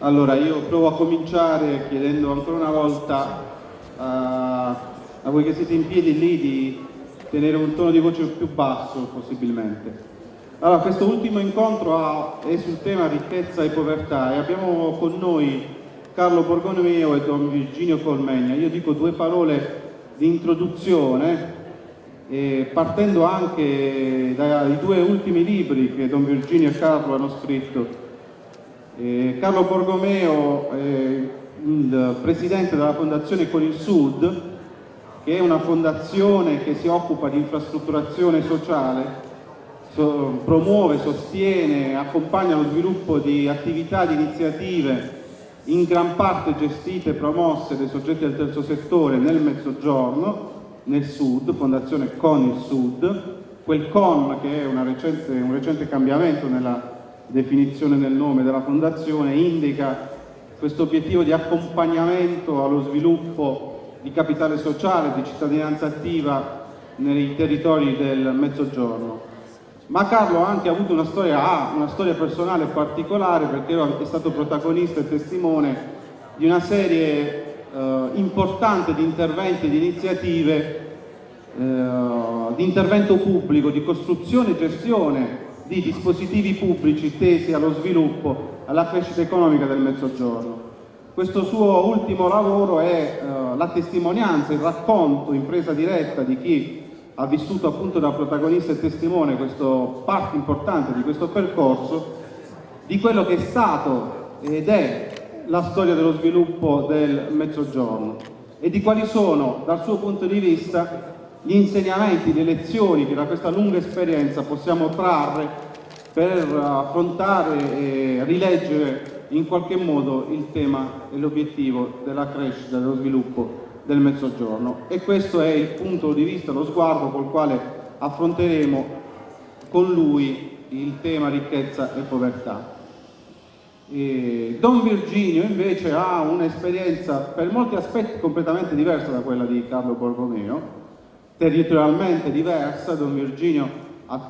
Allora, io provo a cominciare chiedendo ancora una volta a, a voi che siete in piedi lì di tenere un tono di voce più basso possibilmente. Allora, questo ultimo incontro è sul tema ricchezza e povertà e abbiamo con noi Carlo Borgonomeo e Don Virginio Colmegna. Io dico due parole di introduzione eh, partendo anche dai due ultimi libri che Don Virginio e Carlo hanno scritto. Eh, Carlo Borgomeo è il presidente della Fondazione Con il Sud, che è una fondazione che si occupa di infrastrutturazione sociale so, promuove, sostiene, accompagna lo sviluppo di attività, di iniziative in gran parte gestite e promosse dai soggetti del terzo settore nel mezzogiorno, nel sud, Fondazione Con il Sud, quel con che è recente, un recente cambiamento nella definizione del nome della fondazione, indica questo obiettivo di accompagnamento allo sviluppo di capitale sociale, di cittadinanza attiva nei territori del mezzogiorno. Ma Carlo ha anche avuto una storia, ha una storia personale particolare perché è stato protagonista e testimone di una serie eh, importante di interventi e di iniziative eh, di intervento pubblico, di costruzione e gestione di dispositivi pubblici tesi allo sviluppo, alla crescita economica del Mezzogiorno. Questo suo ultimo lavoro è eh, la testimonianza, il racconto in presa diretta di chi ha vissuto appunto da protagonista e testimone questo parte importante di questo percorso, di quello che è stato ed è la storia dello sviluppo del Mezzogiorno e di quali sono dal suo punto di vista gli insegnamenti, le lezioni che da questa lunga esperienza possiamo trarre per affrontare e rileggere in qualche modo il tema e l'obiettivo della crescita dello sviluppo del Mezzogiorno e questo è il punto di vista, lo sguardo col quale affronteremo con lui il tema ricchezza e povertà. E Don Virginio invece ha un'esperienza per molti aspetti completamente diversa da quella di Carlo Borromeo, territorialmente diversa, Don Virginio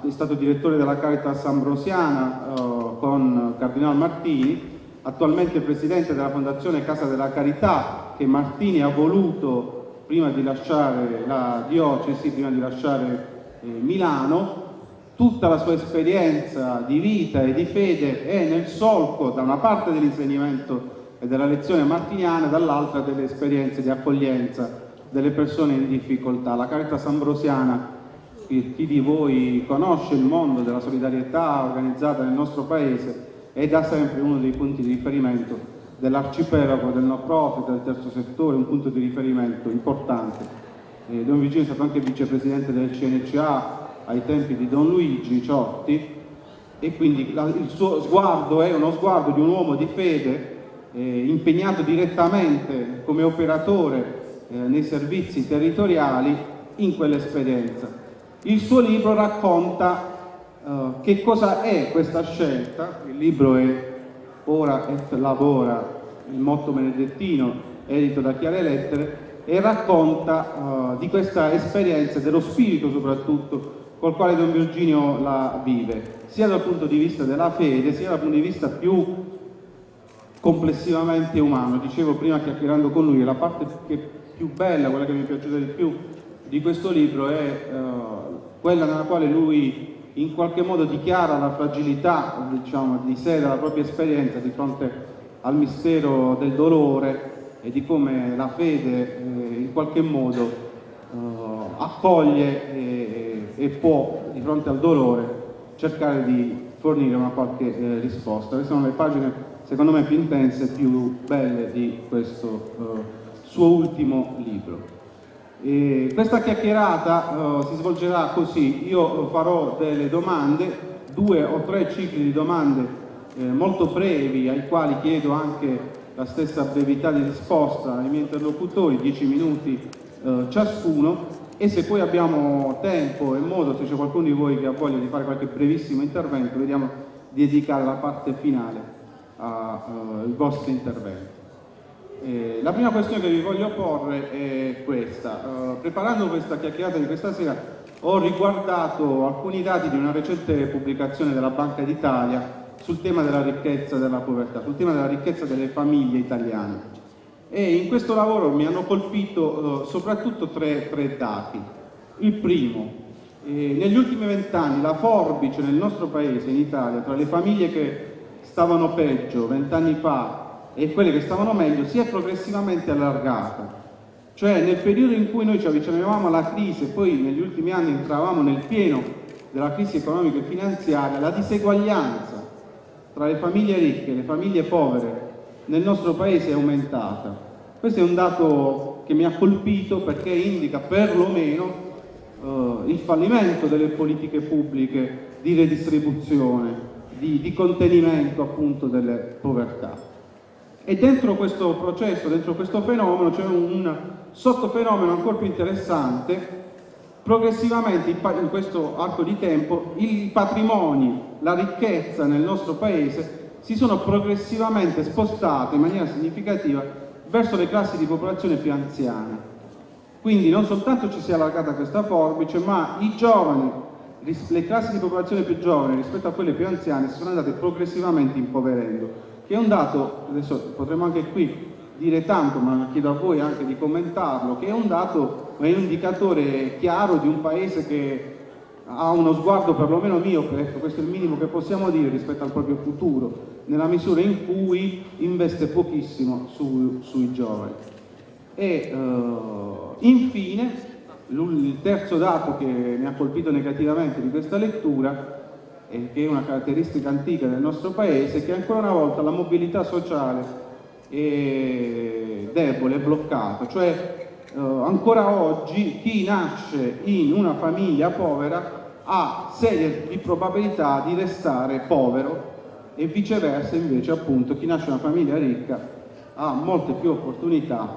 è stato direttore della Caritas Ambrosiana eh, con Cardinal Martini, attualmente presidente della Fondazione Casa della Carità che Martini ha voluto prima di lasciare la diocesi, prima di lasciare eh, Milano, tutta la sua esperienza di vita e di fede è nel solco da una parte dell'insegnamento e della lezione martiniana dall'altra delle esperienze di accoglienza delle persone in difficoltà. La Caritas Ambrosiana, chi di voi conosce il mondo della solidarietà organizzata nel nostro paese, è da sempre uno dei punti di riferimento dell'arcipelago del no profit, del terzo settore, un punto di riferimento importante. Eh, Don Vigino è stato anche vicepresidente del CNCA ai tempi di Don Luigi Ciotti e quindi la, il suo sguardo è uno sguardo di un uomo di fede eh, impegnato direttamente come operatore eh, nei servizi territoriali in quell'esperienza. Il suo libro racconta Uh, che cosa è questa scelta? Il libro è Ora et Lavora, il motto benedettino, edito da Chiare Lettere, e racconta uh, di questa esperienza, dello spirito soprattutto, col quale Don Virginio la vive, sia dal punto di vista della fede, sia dal punto di vista più complessivamente umano. Dicevo prima chiacchierando con lui, la parte più bella, quella che mi è piaciuta di più di questo libro è uh, quella nella quale lui in qualche modo dichiara la fragilità diciamo, di sé, della propria esperienza di fronte al mistero del dolore e di come la fede eh, in qualche modo eh, accoglie e, e, può di fronte al dolore cercare di fornire una qualche eh, risposta. Queste sono le pagine secondo me più intense e più belle di questo eh, suo ultimo libro. E questa chiacchierata uh, si svolgerà così, io farò delle domande, due o tre cicli di domande eh, molto brevi ai quali chiedo anche la stessa brevità di risposta ai miei interlocutori, dieci minuti eh, ciascuno e se poi abbiamo tempo e modo, se c'è qualcuno di voi che ha voglia di fare qualche brevissimo intervento, vediamo di dedicare la parte finale ai uh, vostri interventi. Eh, la prima questione che vi voglio porre è questa. Uh, preparando questa chiacchierata di questa sera ho riguardato alcuni dati di una recente pubblicazione della Banca d'Italia sul tema della ricchezza della povertà, sul tema della ricchezza delle famiglie italiane. E in questo lavoro mi hanno colpito eh, soprattutto tre, tre, dati. Il primo, eh, negli ultimi vent'anni la forbice nel nostro paese, in Italia, tra le famiglie che stavano peggio vent'anni fa e quelle che stavano meglio, si è progressivamente allargata. Cioè nel periodo in cui noi ci avvicinavamo alla crisi e poi negli ultimi anni entravamo nel pieno della crisi economica e finanziaria, la diseguaglianza tra le famiglie ricche e le famiglie povere nel nostro paese è aumentata. Questo è un dato che mi ha colpito perché indica perlomeno eh, il fallimento delle politiche pubbliche di redistribuzione, di, di contenimento appunto delle povertà. E dentro questo processo, dentro questo fenomeno c'è un sottofenomeno ancora più interessante progressivamente in questo arco di tempo i patrimoni, la ricchezza nel nostro paese si sono progressivamente spostati in maniera significativa verso le classi di popolazione più anziane. Quindi non soltanto ci si è allargata questa forbice, ma i giovani, le classi di popolazione più giovani rispetto a quelle più anziane si sono andate progressivamente impoverendo, che è un dato, adesso potremmo anche qui dire tanto, ma chiedo a voi anche di commentarlo, che è un dato, è un indicatore chiaro di un paese che ha uno sguardo perlomeno mio, ecco, questo è il minimo che possiamo dire rispetto al proprio futuro, nella misura in cui investe pochissimo su, sui giovani. E uh, infine, il terzo dato che mi ha colpito negativamente di questa lettura, e che è una caratteristica antica del nostro paese, che ancora una volta la mobilità sociale è debole, è bloccato, cioè eh, ancora oggi chi nasce in una famiglia povera ha serie di probabilità di restare povero e viceversa invece appunto chi nasce in una famiglia ricca ha molte più opportunità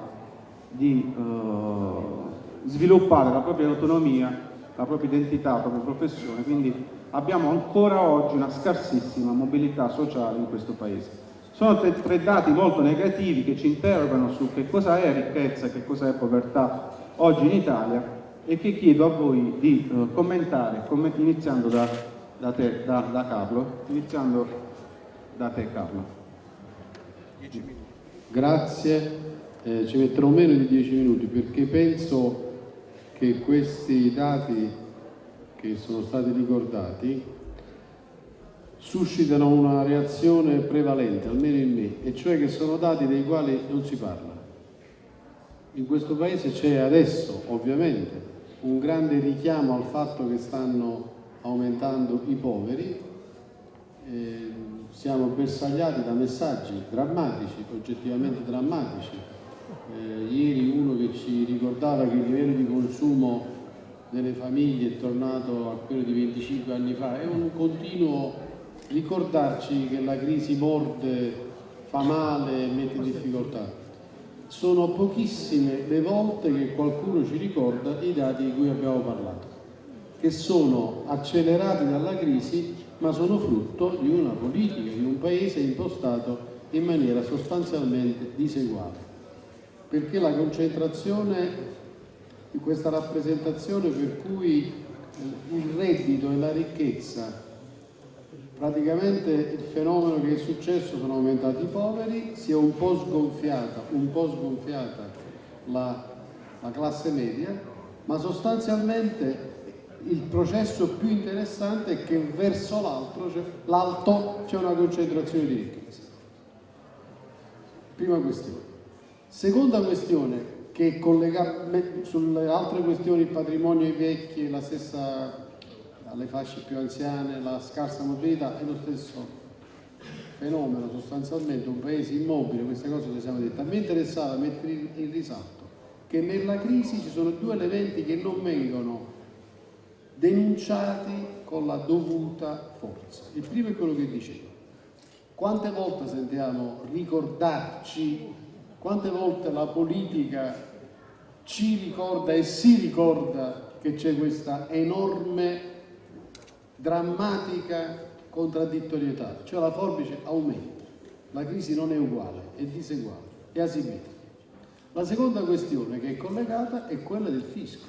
di eh, sviluppare la propria autonomia, la propria identità, la propria professione, quindi abbiamo ancora oggi una scarsissima mobilità sociale in questo paese. Sono tre dati molto negativi che ci interrogano su che cosa è ricchezza che cosa è povertà oggi in Italia e che chiedo a voi di uh, commentare, comment iniziando da, da, te, da, da, Carlo. Iniziando da te Carlo. Grazie, eh, ci metterò meno di dieci minuti perché penso che questi dati che sono stati ricordati suscitano una reazione prevalente, almeno in me, e cioè che sono dati dei quali non si parla. In questo Paese c'è adesso, ovviamente, un grande richiamo al fatto che stanno aumentando i poveri, eh, siamo bersagliati da messaggi drammatici, oggettivamente drammatici. Eh, ieri uno che ci ricordava che il livello di consumo delle famiglie è tornato a quello di 25 anni fa, è un continuo ricordarci che la crisi morde, fa male, mette in difficoltà. Sono pochissime le volte che qualcuno ci ricorda i dati di cui abbiamo parlato, che sono accelerati dalla crisi ma sono frutto di una politica, di un paese impostato in maniera sostanzialmente diseguale. Perché la concentrazione di questa rappresentazione per cui il reddito e la ricchezza praticamente il fenomeno che è successo sono aumentati i poveri, si è un po' sgonfiata, un po sgonfiata la, la classe media, ma sostanzialmente il processo più interessante è che verso l'alto c'è una concentrazione di ricchezza. Prima questione. Seconda questione, che collega sulle altre questioni, il patrimonio ai vecchi, la stessa alle fasce più anziane, la scarsa mobilità è lo stesso fenomeno sostanzialmente, un paese immobile, queste cose le siamo dette. A me interessava mettere in risalto che nella crisi ci sono due elementi che non vengono denunciati con la dovuta forza. Il primo è quello che dicevo. Quante volte sentiamo ricordarci, quante volte la politica ci ricorda e si ricorda che c'è questa enorme drammatica contraddittorietà, cioè la forbice aumenta, la crisi non è uguale, è diseguale, è asimmetrica. La seconda questione che è collegata è quella del fisco.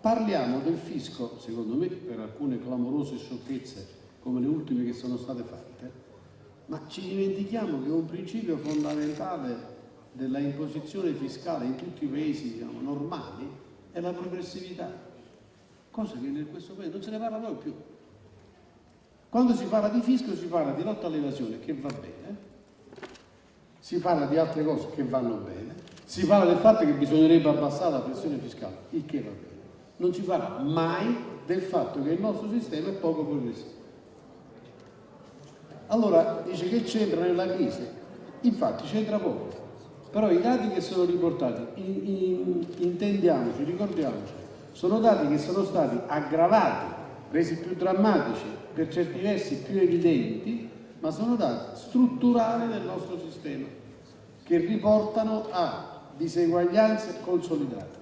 Parliamo del fisco, secondo me, per alcune clamorose sciocchezze come le ultime che sono state fatte, ma ci dimentichiamo che un principio fondamentale della imposizione fiscale in tutti i paesi diciamo, normali è la progressività, cosa che in questo paese non se ne parla poi più. Quando si parla di fisco si parla di lotta all'evasione, che va bene, si parla di altre cose che vanno bene, si parla del fatto che bisognerebbe abbassare la pressione fiscale, il che va bene. Non si parla mai del fatto che il nostro sistema è poco progressivo. Allora dice che c'entra nella crisi, infatti c'entra poco, però i dati che sono riportati, in, in, intendiamoci, ricordiamoci, sono dati che sono stati aggravati, resi più drammatici, per certi versi più evidenti, ma sono dati strutturali del nostro sistema, che riportano a diseguaglianze consolidate.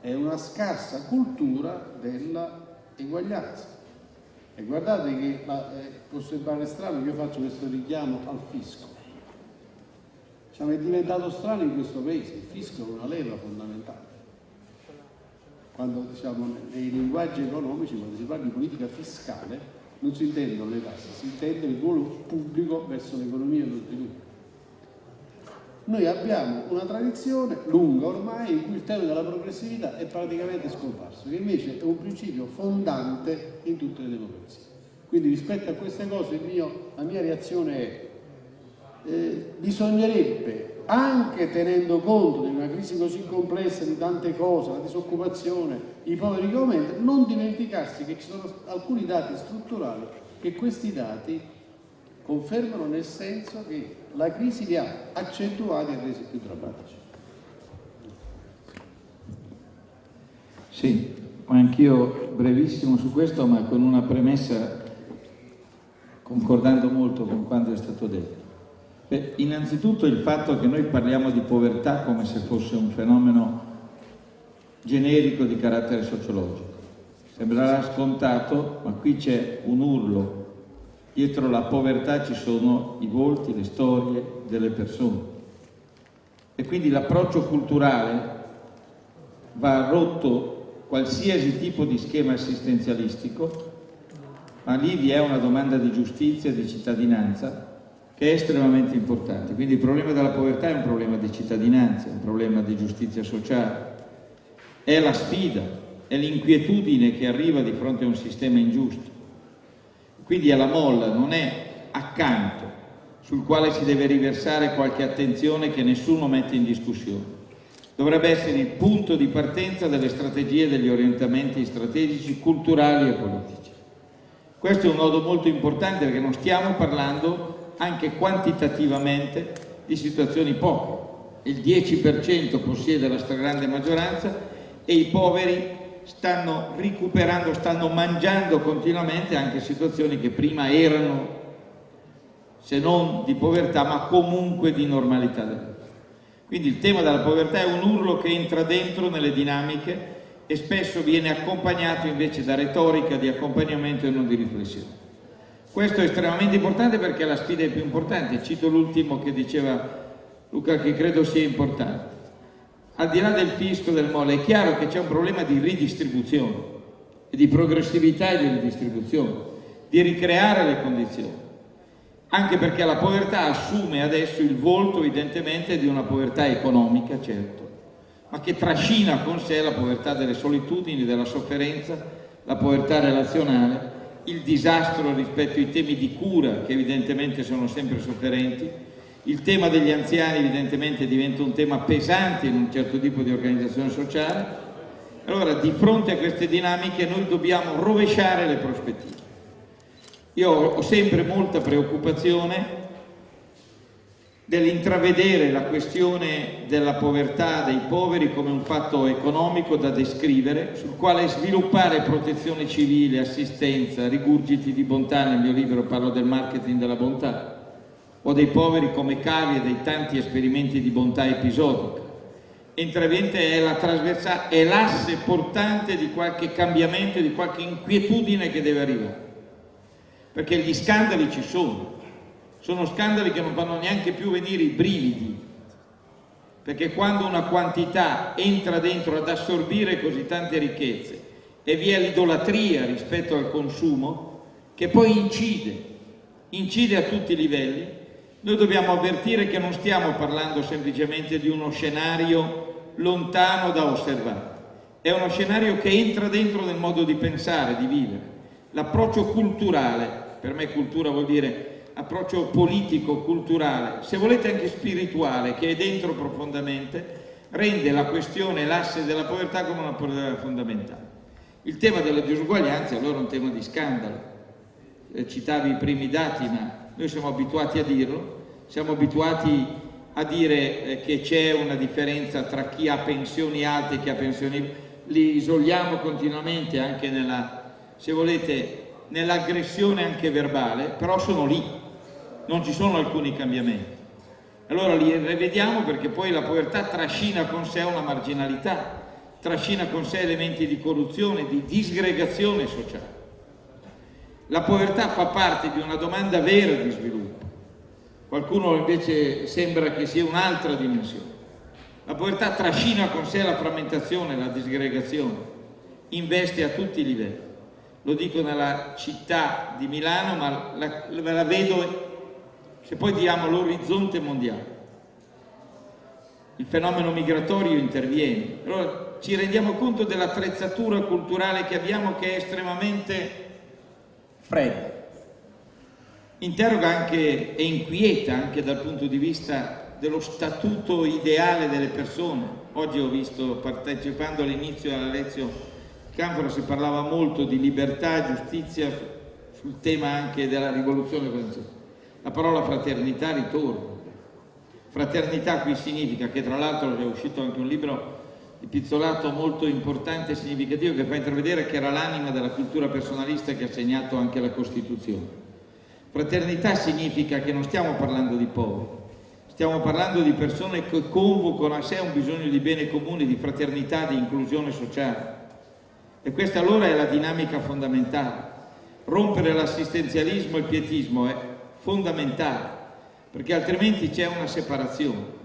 È una scarsa cultura della eguaglianza. E guardate che la, eh, può sembrare strano che io faccio questo richiamo al fisco. Diciamo, è diventato strano in questo paese, il fisco è una leva fondamentale. Quando diciamo, nei linguaggi economici, quando si parla di politica fiscale, non si intendono le tasse, si intende il ruolo pubblico verso l'economia e lo sviluppo. Noi abbiamo una tradizione lunga ormai in cui il tema della progressività è praticamente scomparso, che invece è un principio fondante in tutte le democrazie. Quindi rispetto a queste cose mio, la mia reazione è eh, bisognerebbe, anche tenendo conto di una crisi così complessa di tante cose, la disoccupazione, i poveri che aumentano, non dimenticarsi che ci sono alcuni dati strutturali che questi dati confermano nel senso che la crisi li ha accentuati e resi più drammatici. Sì, anch'io brevissimo su questo, ma con una premessa concordando molto con quanto è stato detto. Beh, innanzitutto il fatto che noi parliamo di povertà come se fosse un fenomeno generico di carattere sociologico. Sembrerà scontato, ma qui c'è un urlo dietro la povertà ci sono i volti, le storie delle persone. E quindi l'approccio culturale va rotto qualsiasi tipo di schema assistenzialistico, ma lì vi è una domanda di giustizia e di cittadinanza che è estremamente importante. Quindi il problema della povertà è un problema di cittadinanza, è un problema di giustizia sociale, è la sfida, è l'inquietudine che arriva di fronte a un sistema ingiusto. Quindi è la molla, non è accanto, sul quale si deve riversare qualche attenzione che nessuno mette in discussione. Dovrebbe essere il punto di partenza delle strategie e degli orientamenti strategici, culturali e politici. Questo è un nodo molto importante perché non stiamo parlando anche quantitativamente di situazioni poche. Il 10% possiede la stragrande maggioranza e i poveri stanno recuperando, stanno mangiando continuamente anche situazioni che prima erano, se non di povertà, ma comunque di normalità. Quindi il tema della povertà è un urlo che entra dentro nelle dinamiche e spesso viene accompagnato invece da retorica di accompagnamento e non di riflessione. Questo è estremamente importante perché la sfida è più importante. Cito l'ultimo che diceva Luca che credo sia importante al di là del fisco, del mole, è chiaro che c'è un problema di ridistribuzione, di progressività e di ridistribuzione, di ricreare le condizioni. Anche perché la povertà assume adesso il volto evidentemente di una povertà economica, certo, ma che trascina con sé la povertà delle solitudini, della sofferenza, la povertà relazionale, il disastro rispetto ai temi di cura che evidentemente sono sempre sofferenti, il tema degli anziani evidentemente diventa un tema pesante in un certo tipo di organizzazione sociale. Allora, di fronte a queste dinamiche noi dobbiamo rovesciare le prospettive. Io ho sempre molta preoccupazione dell'intravedere la questione della povertà dei poveri come un fatto economico da descrivere, sul quale sviluppare protezione civile, assistenza, rigurgiti di bontà, nel mio libro parlo del marketing della bontà, o dei poveri come cavie dei tanti esperimenti di bontà episodica. Intravente è la è l'asse portante di qualche cambiamento, di qualche inquietudine che deve arrivare. Perché gli scandali ci sono, sono scandali che non fanno neanche più venire i brividi, perché quando una quantità entra dentro ad assorbire così tante ricchezze e vi è l'idolatria rispetto al consumo, che poi incide, incide a tutti i livelli, noi dobbiamo avvertire che non stiamo parlando semplicemente di uno scenario lontano da osservare, è uno scenario che entra dentro nel modo di pensare, di vivere. L'approccio culturale, per me cultura vuol dire approccio politico, culturale, se volete anche spirituale, che è dentro profondamente, rende la questione, l'asse della povertà come una povertà fondamentale. Il tema della disuguaglianza allora è un tema di scandalo. Eh, citavi i primi dati, ma noi siamo abituati a dirlo, siamo abituati a dire eh, che c'è una differenza tra chi ha pensioni alte e chi ha pensioni li isoliamo continuamente anche nella, se volete, nell'aggressione anche verbale, però sono lì, non ci sono alcuni cambiamenti. Allora li rivediamo perché poi la povertà trascina con sé una marginalità, trascina con sé elementi di corruzione, di disgregazione sociale. La povertà fa parte di una domanda vera di sviluppo, qualcuno invece sembra che sia un'altra dimensione. La povertà trascina con sé la frammentazione, la disgregazione, investe a tutti i livelli. Lo dico nella città di Milano, ma la, la vedo se poi diamo l'orizzonte mondiale. Il fenomeno migratorio interviene. Allora ci rendiamo conto dell'attrezzatura culturale che abbiamo che è estremamente fredda. Interroga anche e inquieta anche dal punto di vista dello statuto ideale delle persone. Oggi ho visto, partecipando all'inizio alla lezione Canfora, si parlava molto di libertà, giustizia, sul tema anche della rivoluzione francese la parola fraternità ritorna. Fraternità qui significa che tra l'altro è uscito anche un libro di Pizzolato molto importante e significativo che fa intravedere che era l'anima della cultura personalista che ha segnato anche la Costituzione. Fraternità significa che non stiamo parlando di poveri, stiamo parlando di persone che convocano a sé un bisogno di bene comune, di fraternità, di inclusione sociale. E questa allora è la dinamica fondamentale. Rompere l'assistenzialismo e il pietismo è fondamentale, perché altrimenti c'è una separazione.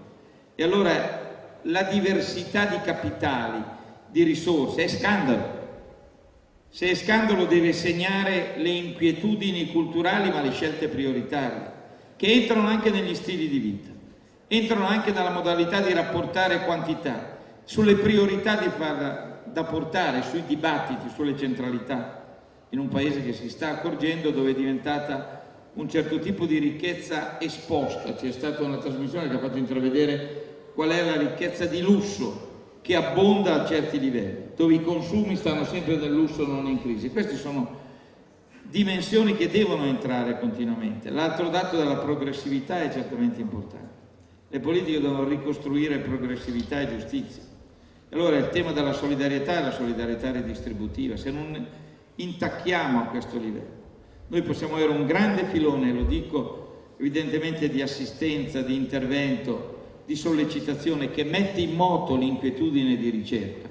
E allora la diversità di capitali, di risorse, è scandalo. Se è scandalo deve segnare le inquietudini culturali ma le scelte prioritarie, che entrano anche negli stili di vita, entrano anche nella modalità di rapportare quantità, sulle priorità far, da portare, sui dibattiti, sulle centralità, in un paese che si sta accorgendo dove è diventata un certo tipo di ricchezza esposta. C'è stata una trasmissione che ha fatto intravedere qual è la ricchezza di lusso che abbonda a certi livelli, dove i consumi stanno sempre nel lusso, non in crisi. Queste sono dimensioni che devono entrare continuamente. L'altro dato della progressività è certamente importante. Le politiche devono ricostruire progressività e giustizia. Allora il tema della solidarietà è la solidarietà redistributiva. Se non intacchiamo a questo livello, noi possiamo avere un grande filone, lo dico evidentemente di assistenza, di intervento, di sollecitazione che mette in moto l'inquietudine di ricerca.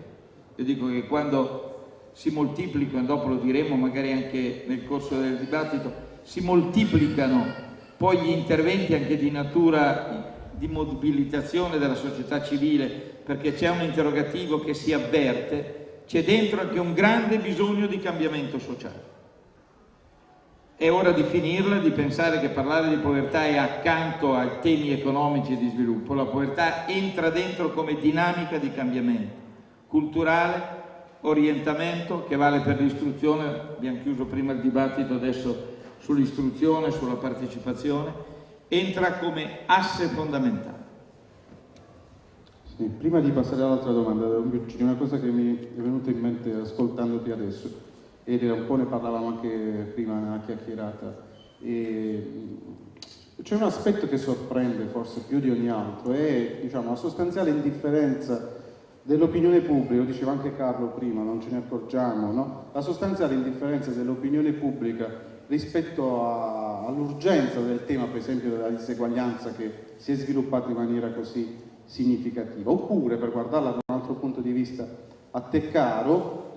Io dico che quando si moltiplicano, dopo lo diremo magari anche nel corso del dibattito, si moltiplicano poi gli interventi anche di natura di mobilitazione della società civile, perché c'è un interrogativo che si avverte, c'è dentro anche un grande bisogno di cambiamento sociale. È ora di finirla, di pensare che parlare di povertà è accanto ai temi economici e di sviluppo. La povertà entra dentro come dinamica di cambiamento culturale, orientamento che vale per l'istruzione, abbiamo chiuso prima il dibattito adesso sull'istruzione, sulla partecipazione, entra come asse fondamentale. Sì, prima di passare all'altra domanda, una cosa che mi è venuta in mente ascoltandoti adesso ed un po' ne parlavamo anche prima nella chiacchierata. C'è un aspetto che sorprende forse più di ogni altro, è diciamo, la sostanziale indifferenza dell'opinione pubblica, lo diceva anche Carlo prima, non ce ne accorgiamo, no? la sostanziale indifferenza dell'opinione pubblica rispetto all'urgenza del tema, per esempio, della diseguaglianza che si è sviluppata in maniera così significativa, oppure, per guardarla da un altro punto di vista a te caro,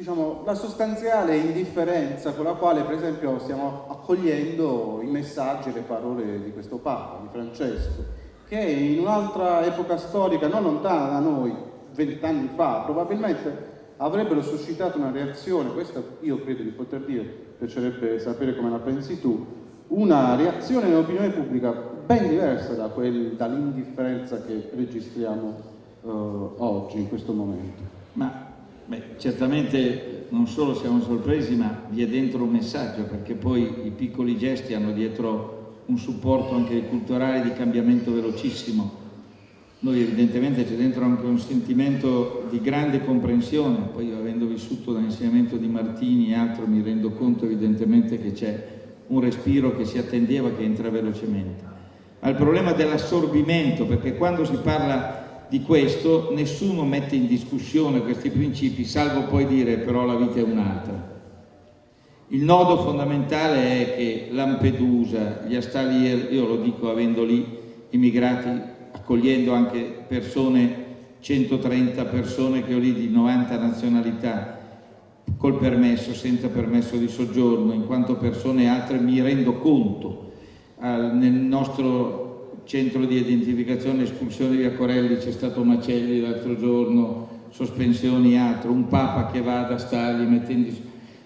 diciamo, la sostanziale indifferenza con la quale per esempio stiamo accogliendo i messaggi e le parole di questo Papa, di Francesco, che in un'altra epoca storica non lontana da noi, vent'anni fa, probabilmente avrebbero suscitato una reazione, questo io credo di poter dire, piacerebbe sapere come la pensi tu, una reazione nell'opinione pubblica ben diversa da dall'indifferenza che registriamo uh, oggi, in questo momento. Ma beh, certamente non solo siamo sorpresi, ma vi è dentro un messaggio, perché poi i piccoli gesti hanno dietro un supporto anche culturale di cambiamento velocissimo. Noi evidentemente c'è dentro anche un sentimento di grande comprensione, poi io avendo vissuto dall'insegnamento di Martini e altro mi rendo conto evidentemente che c'è un respiro che si attendeva che entra velocemente. Ma il problema dell'assorbimento, perché quando si parla di questo nessuno mette in discussione questi principi, salvo poi dire però la vita è un'altra. Il nodo fondamentale è che Lampedusa, gli Astali, io lo dico avendo lì immigrati, accogliendo anche persone, 130 persone che ho lì di 90 nazionalità, col permesso, senza permesso di soggiorno, in quanto persone altre mi rendo conto. Nel nostro centro di identificazione e espulsione via Corelli c'è stato Macelli l'altro giorno, sospensioni altro, un Papa che va ad Astali mettendo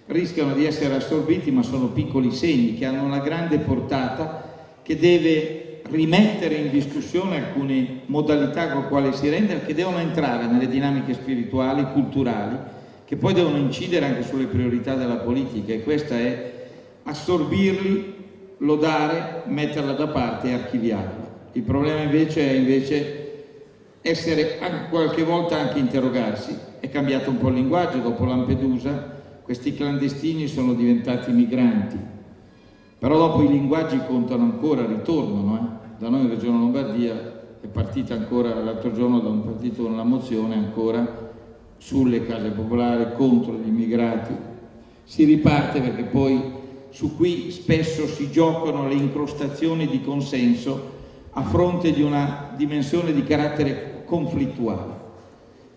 rischiano di essere assorbiti ma sono piccoli segni che hanno una grande portata che deve rimettere in discussione alcune modalità con le quali si rende che devono entrare nelle dinamiche spirituali, culturali che poi devono incidere anche sulle priorità della politica e questa è assorbirli, lodare, metterla da parte e archiviarla. Il problema invece è invece essere qualche volta anche interrogarsi. È cambiato un po' il linguaggio dopo Lampedusa, questi clandestini sono diventati migranti, però dopo i linguaggi contano ancora, ritornano. Eh? Da noi in Regione Lombardia è partita ancora l'altro giorno da un partito una mozione ancora sulle case popolari contro gli immigrati. Si riparte perché poi su qui spesso si giocano le incrostazioni di consenso a fronte di una dimensione di carattere conflittuale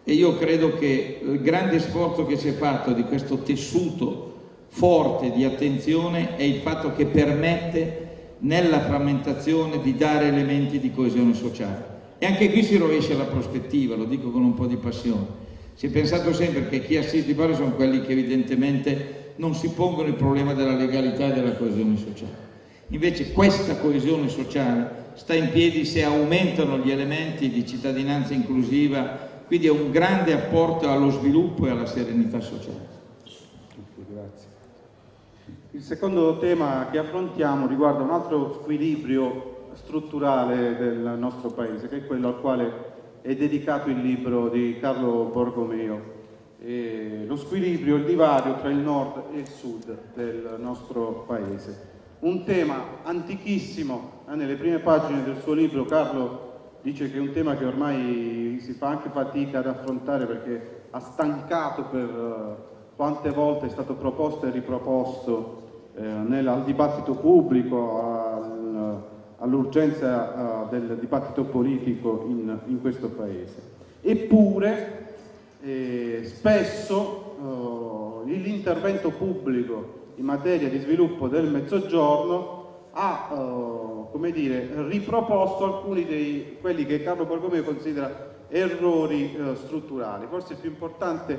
e io credo che il grande sforzo che si è fatto di questo tessuto forte di attenzione è il fatto che permette nella frammentazione di dare elementi di coesione sociale. E anche qui si rovescia la prospettiva, lo dico con un po' di passione. Si è pensato sempre che chi assiste i pari sono quelli che evidentemente non si pongono il problema della legalità e della coesione sociale. Invece questa coesione sociale sta in piedi se aumentano gli elementi di cittadinanza inclusiva quindi è un grande apporto allo sviluppo e alla serenità sociale. Grazie. Il secondo tema che affrontiamo riguarda un altro squilibrio strutturale del nostro paese, che è quello al quale è dedicato il libro di Carlo Borgomeo, e lo squilibrio, il divario tra il nord e il sud del nostro paese. Un tema antichissimo, eh, nelle prime pagine del suo libro Carlo dice che è un tema che ormai si fa anche fatica ad affrontare perché ha stancato per uh, quante volte è stato proposto e riproposto eh, nel, al dibattito pubblico, al, all'urgenza uh, del dibattito politico in, in questo Paese. Eppure eh, spesso uh, l'intervento pubblico in materia di sviluppo del mezzogiorno ha come dire, riproposto alcuni di quelli che Carlo Borgomeo considera errori eh, strutturali. Forse il più importante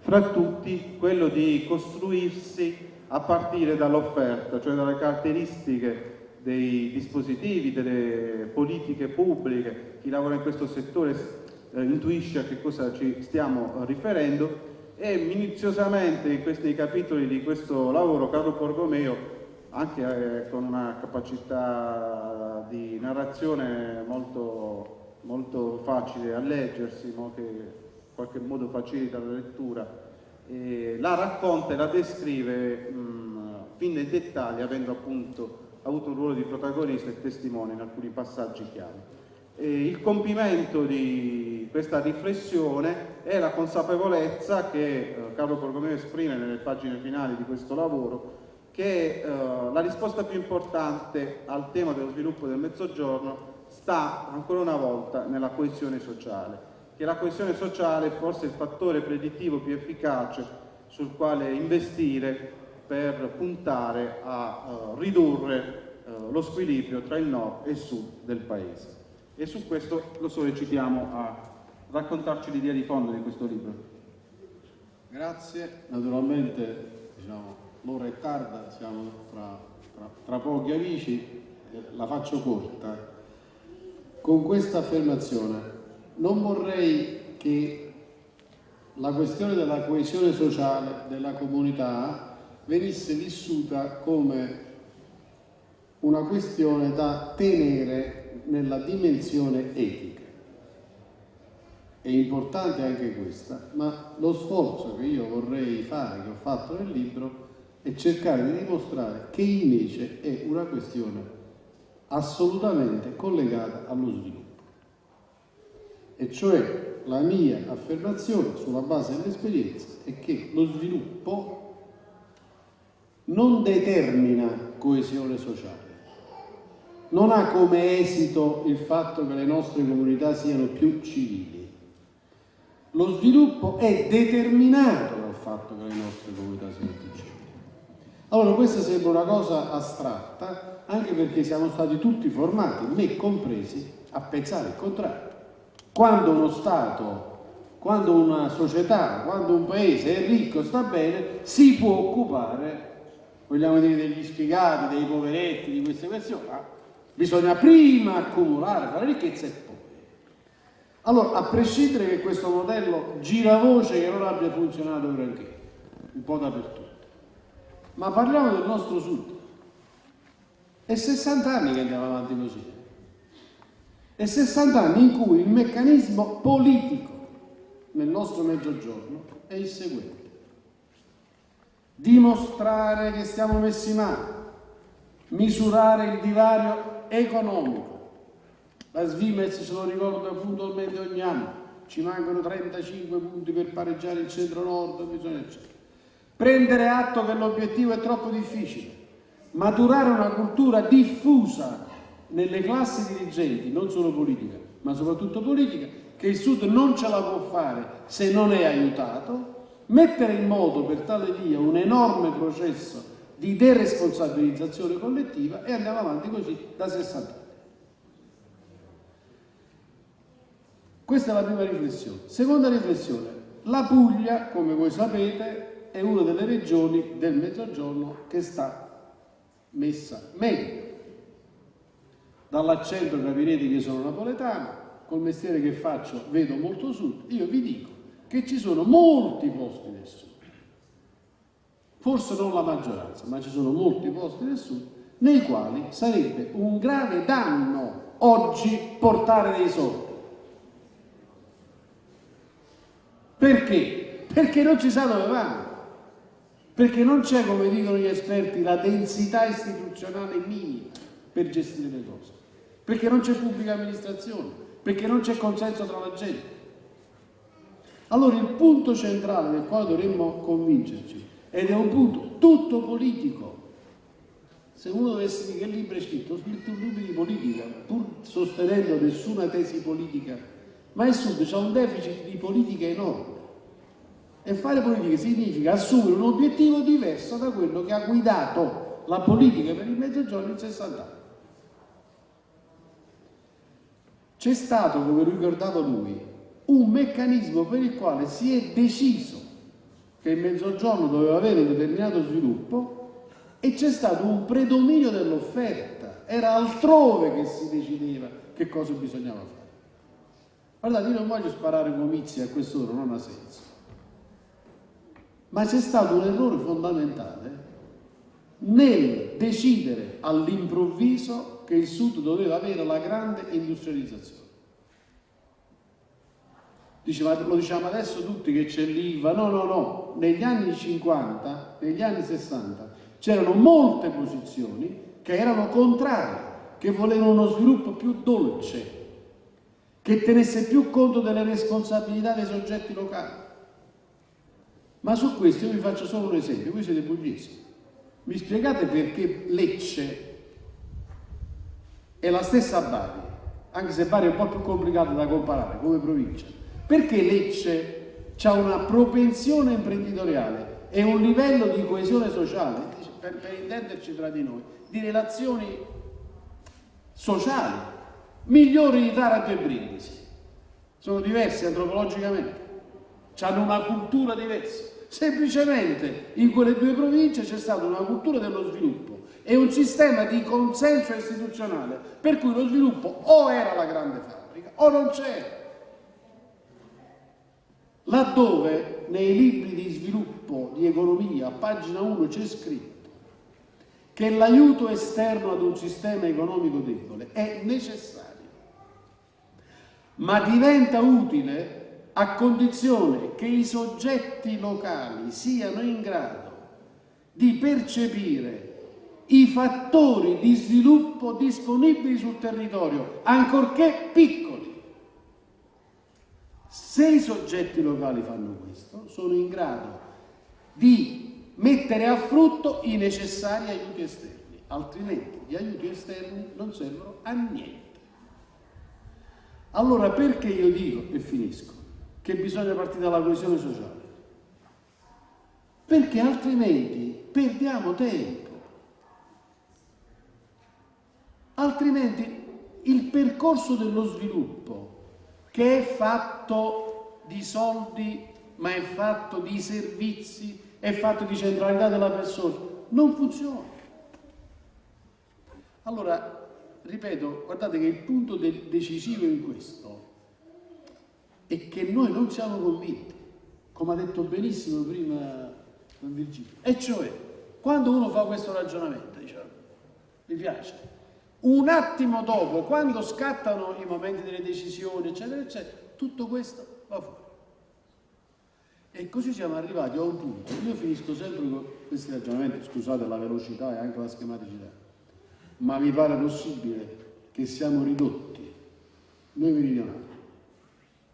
fra tutti quello di costruirsi a partire dall'offerta, cioè dalle caratteristiche dei dispositivi, delle politiche pubbliche, chi lavora in questo settore eh, intuisce a che cosa ci stiamo riferendo e minuziosamente in questi capitoli di questo lavoro Carlo Borgomeo anche eh, con una capacità di narrazione molto, molto facile a leggersi, no? che in qualche modo facilita la lettura, e la racconta e la descrive mh, fin nei dettagli, avendo appunto avuto un ruolo di protagonista e testimone in alcuni passaggi chiave. E il compimento di questa riflessione è la consapevolezza che eh, Carlo Borgomeo esprime nelle pagine finali di questo lavoro che eh, la risposta più importante al tema dello sviluppo del Mezzogiorno sta ancora una volta nella coesione sociale, che la coesione sociale è forse il fattore predittivo più efficace sul quale investire per puntare a uh, ridurre uh, lo squilibrio tra il nord e il sud del paese. E su questo lo sollecitiamo a raccontarci l'idea di fondo di questo libro. Grazie, naturalmente diciamo, l'ora è tarda, siamo tra, tra, tra pochi amici, eh, la faccio corta. Con questa affermazione non vorrei che la questione della coesione sociale della comunità venisse vissuta come una questione da tenere nella dimensione etica. È importante anche questa, ma lo sforzo che io vorrei fare, che ho fatto nel libro, è cercare di dimostrare che invece è una questione assolutamente collegata allo sviluppo. E cioè la mia affermazione sulla base dell'esperienza è che lo sviluppo non determina coesione sociale, non ha come esito il fatto che le nostre comunità siano più civili. Lo sviluppo è determinato dal fatto che le nostre comunità siano più civili. Allora questa sembra una cosa astratta, anche perché siamo stati tutti formati, me compresi, a pensare il contrario. Quando uno Stato, quando una società, quando un paese è ricco, sta bene, si può occupare, vogliamo dire, degli sfigati, dei poveretti, di queste questioni. Bisogna prima accumulare, fare ricchezza e poi. Allora, a prescindere che questo modello giravoce che non abbia funzionato granché, un po' dappertutto, ma parliamo del nostro sud. È 60 anni che andiamo avanti così. È 60 anni in cui il meccanismo politico nel nostro mezzogiorno è il seguente. Dimostrare che stiamo messi male, misurare il divario economico. La Svimez se lo ricorda puntualmente ogni anno, ci mancano 35 punti per pareggiare il centro-nord, bisogna eccetera prendere atto che l'obiettivo è troppo difficile, maturare una cultura diffusa nelle classi dirigenti, non solo politica, ma soprattutto politica, che il Sud non ce la può fare se non è aiutato, mettere in moto per tale via un enorme processo di deresponsabilizzazione collettiva e andiamo avanti così da 60 anni. Questa è la prima riflessione. Seconda riflessione, la Puglia, come voi sapete, è una delle regioni del Mezzogiorno che sta messa meglio. Dall'accento capirete che sono napoletano, col mestiere che faccio vedo molto sud, io vi dico che ci sono molti posti nel sud, forse non la maggioranza, ma ci sono molti posti nel sud nei quali sarebbe un grave danno oggi portare dei soldi. Perché? Perché non ci sa dove vanno perché non c'è, come dicono gli esperti, la densità istituzionale minima per gestire le cose, perché non c'è pubblica amministrazione, perché non c'è consenso tra la gente. Allora il punto centrale del quale dovremmo convincerci, ed è un punto tutto politico, se uno dovesse dire che libro è scritto, ho scritto un libro di politica, pur sostenendo nessuna tesi politica, ma il Sud c'è un deficit di politica enorme. E fare politica significa assumere un obiettivo diverso da quello che ha guidato la politica per il mezzogiorno in 60 anni. C'è stato, come ricordava lui, un meccanismo per il quale si è deciso che il mezzogiorno doveva avere un determinato sviluppo e c'è stato un predominio dell'offerta, era altrove che si decideva che cosa bisognava fare. Guardate, io non voglio sparare comizi a quest'ora, non ha senso. Ma c'è stato un errore fondamentale nel decidere all'improvviso che il Sud doveva avere la grande industrializzazione. Diceva, lo diciamo adesso tutti che c'è l'IVA, no, no, no, negli anni 50, negli anni 60 c'erano molte posizioni che erano contrarie, che volevano uno sviluppo più dolce, che tenesse più conto delle responsabilità dei soggetti locali. Ma su questo io vi faccio solo un esempio, voi siete pugliesi. Mi spiegate perché Lecce è la stessa Bari, anche se Bari è un po' più complicato da comparare come provincia. Perché Lecce ha una propensione imprenditoriale e un livello di coesione sociale, per, per intenderci tra di noi, di relazioni sociali migliori di Taranto e Brindisi. Sono diversi antropologicamente hanno una cultura diversa. Semplicemente in quelle due province c'è stata una cultura dello sviluppo e un sistema di consenso istituzionale per cui lo sviluppo o era la grande fabbrica o non c'era. Laddove nei libri di sviluppo di economia, pagina 1, c'è scritto che l'aiuto esterno ad un sistema economico debole è necessario, ma diventa utile a condizione che i soggetti locali siano in grado di percepire i fattori di sviluppo disponibili sul territorio, ancorché piccoli. Se i soggetti locali fanno questo, sono in grado di mettere a frutto i necessari aiuti esterni, altrimenti gli aiuti esterni non servono a niente. Allora perché io dico, e finisco, che bisogna partire dalla coesione sociale? Perché altrimenti perdiamo tempo. Altrimenti il percorso dello sviluppo che è fatto di soldi, ma è fatto di servizi, è fatto di centralità della persona, non funziona. Allora, ripeto, guardate che il punto decisivo in questo. È che noi non siamo convinti, come ha detto benissimo prima Virgilio, e cioè, quando uno fa questo ragionamento, diciamo, mi piace, un attimo dopo, quando scattano i momenti delle decisioni, eccetera, eccetera, tutto questo va fuori. E così siamo arrivati a un punto, io finisco sempre con questi ragionamenti, scusate la velocità e anche la schematicità, ma mi pare possibile che siamo ridotti, noi meridionali,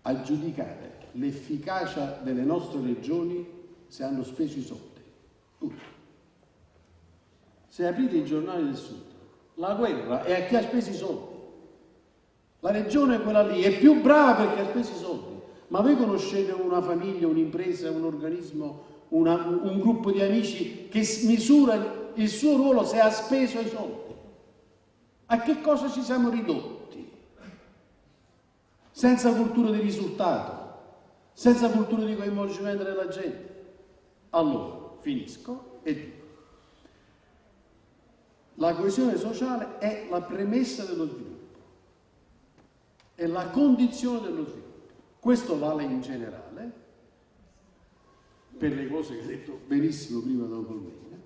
a giudicare l'efficacia delle nostre regioni se hanno speso i soldi. Tutti. Se aprite i giornali del sud, la guerra è a chi ha speso i soldi. La regione è quella lì, è più brava perché ha speso i soldi. Ma voi conoscete una famiglia, un'impresa, un organismo, una, un gruppo di amici che misura il suo ruolo se ha speso i soldi? A che cosa ci siamo ridotti? Senza cultura di risultato, senza cultura di coinvolgimento della gente. Allora, finisco e dico. La coesione sociale è la premessa dello sviluppo, è la condizione dello sviluppo. Questo vale in generale per le cose che ha detto benissimo prima Don Colmegna,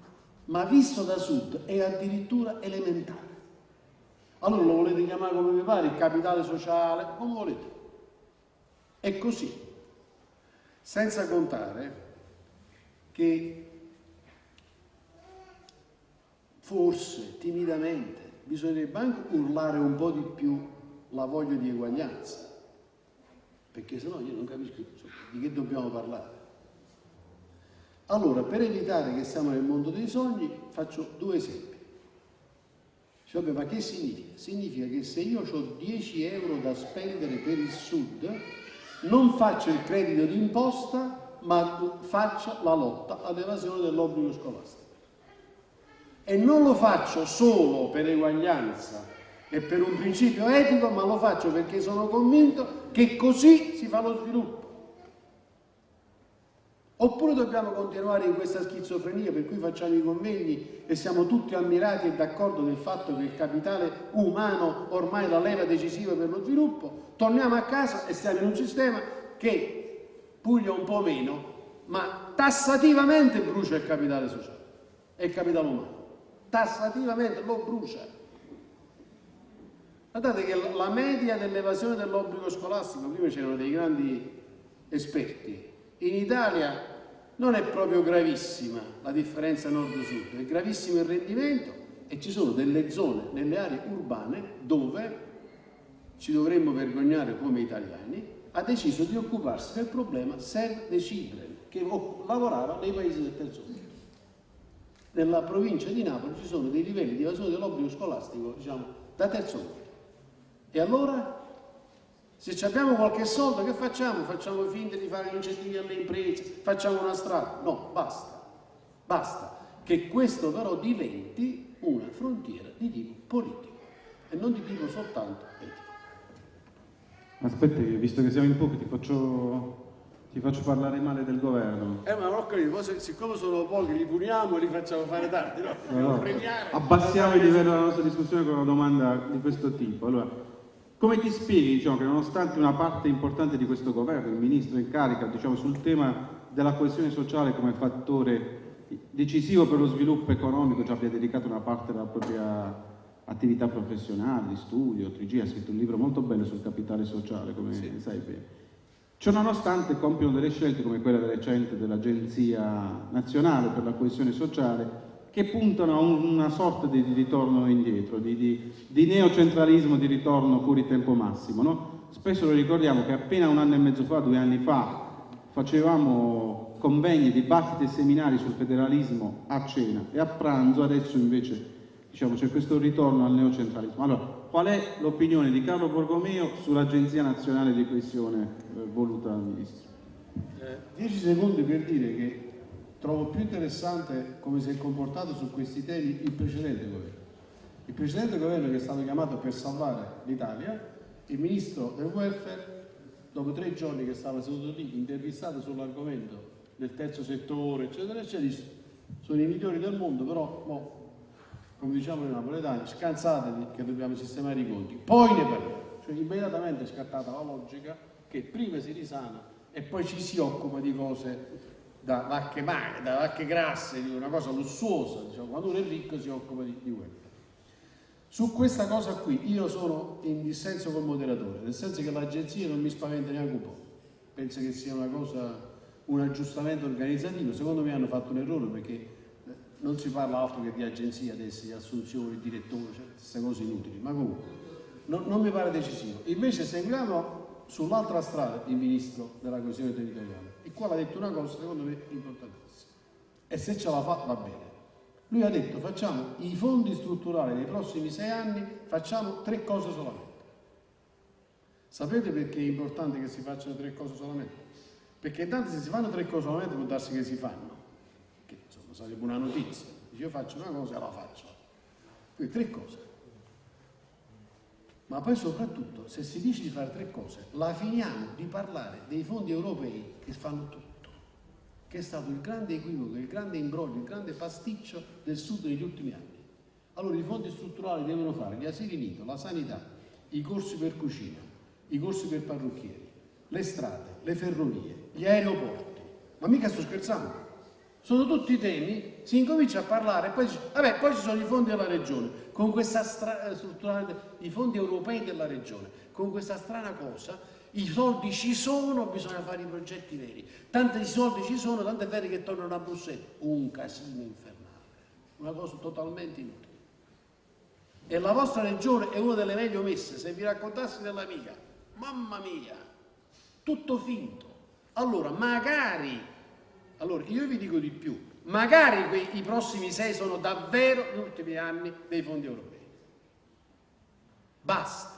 ma visto da sud è addirittura elementare. Allora lo volete chiamare come vi pare, il capitale sociale, come volete. È così. Senza contare che forse timidamente bisognerebbe anche urlare un po' di più la voglia di eguaglianza, perché sennò io non capisco di che dobbiamo parlare. Allora, per evitare che siamo nel mondo dei sogni, faccio due esempi. Cioè, ma che significa? Significa che se io ho 10 euro da spendere per il Sud, non faccio il credito d'imposta, ma faccio la lotta all'evasione dell'obbligo scolastico. E non lo faccio solo per eguaglianza e per un principio etico, ma lo faccio perché sono convinto che così si fa lo sviluppo. Oppure dobbiamo continuare in questa schizofrenia per cui facciamo i convegni e siamo tutti ammirati e d'accordo del fatto che il capitale umano ormai è la leva decisiva per lo sviluppo, torniamo a casa e stiamo in un sistema che puglia un po' meno, ma tassativamente brucia il capitale sociale e il capitale umano tassativamente lo brucia. Guardate che la media dell'evasione dell'obbligo scolastico, prima c'erano dei grandi esperti, in Italia non è proprio gravissima la differenza nord-sud, è gravissimo il rendimento e ci sono delle zone nelle aree urbane dove ci dovremmo vergognare come italiani, ha deciso di occuparsi del problema Save the Children, che lavorava nei paesi del terzo mondo nella provincia di Napoli ci sono dei livelli di evasione dell'obbligo scolastico, diciamo, da terzo mondo. E allora, se abbiamo qualche soldo, che facciamo? Facciamo finta di fare incentivi alle imprese, facciamo una strada? No, basta, basta. Che questo però diventi una frontiera di tipo politico e non di tipo soltanto etico. Aspetta, visto che siamo in pochi, ti faccio Ti faccio parlare male del governo. Eh, ma ho capito, siccome sono pochi li puniamo e li facciamo fare tardi, no? Allora, Premiare. abbassiamo il livello della nostra discussione con una domanda di questo tipo. Allora, come ti spieghi diciamo, che nonostante una parte importante di questo governo, il ministro in carica, diciamo, sul tema della coesione sociale come fattore decisivo per lo sviluppo economico, ci abbia dedicato una parte della propria attività professionale, di studio, 3G, ha scritto un libro molto bello sul capitale sociale, come sai bene. Ciò nonostante compiono delle scelte come quella recente dell'Agenzia Nazionale per la Coesione Sociale che puntano a un- una sorta di, di ritorno indietro, di, di- di neocentralismo, di ritorno fuori tempo massimo. no? Spesso lo ricordiamo che appena un anno e mezzo fa, due anni fa, facevamo convegni, dibattiti e seminari sul federalismo a cena e a pranzo, adesso invece diciamo, c'è questo ritorno al neocentralismo. Allora, qual è l'opinione di Carlo Borgomeo sull'Agenzia Nazionale di Coesione eh, voluta dal Ministro? Eh, Dieci secondi per dire che trovo più interessante come si è comportato su questi temi il precedente governo. Il precedente governo che è stato chiamato per salvare l'Italia, il ministro del welfare, dopo tre giorni che stava seduto lì, intervistato sull'argomento del terzo settore, eccetera, eccetera, dice sono i migliori del mondo, però mo, come diciamo noi napoletani, scansatevi che dobbiamo sistemare i conti, poi ne parliamo. Cioè immediatamente è scattata la logica che prima si risana e poi ci si occupa di cose da vacche magre, da vacche grasse, di una cosa lussuosa, diciamo, quando uno è ricco si occupa di, di welfare. Su questa cosa qui io sono in dissenso col moderatore, nel senso che l'agenzia non mi spaventa neanche un po', penso che sia una cosa, un aggiustamento organizzativo, secondo me hanno fatto un errore perché non si parla altro che di agenzia adesso, di assunzioni, direttori, cioè queste cose inutili, ma comunque non, non mi pare decisivo. Invece seguiamo sull'altra strada il ministro della coesione territoriale, il quale ha detto una cosa secondo me importantissima e se ce la fa va bene. Lui ha detto facciamo i fondi strutturali nei prossimi sei anni, facciamo tre cose solamente. Sapete perché è importante che si facciano tre cose solamente? Perché intanto se si fanno tre cose solamente può darsi che si fanno, sarebbe una notizia. Io faccio una cosa e la faccio. Quindi tre cose. Ma poi soprattutto, se si dice di fare tre cose, la finiamo di parlare dei fondi europei che fanno tutto, che è stato il grande equivoco, il grande imbroglio, il grande pasticcio del Sud negli ultimi anni. Allora i fondi strutturali devono fare gli asili nido, la sanità, i corsi per cucina, i corsi per parrucchieri, le strade, le ferrovie, gli aeroporti. Ma mica sto scherzando. Sono tutti temi, si incomincia a parlare, poi, vabbè, poi ci sono i fondi della regione, con questa eh, strutturale, i fondi europei della regione, con questa strana cosa, i soldi ci sono, bisogna fare i progetti veri. Tanti soldi ci sono, tanto è vero che tornano a Bruxelles. Un casino infernale, una cosa totalmente inutile. E la vostra regione è una delle meglio messe, se vi raccontassi della mia, mamma mia, tutto finto. Allora, magari, allora io vi dico di più, magari quei- i prossimi sei sono davvero gli ultimi anni dei fondi europei. Basta.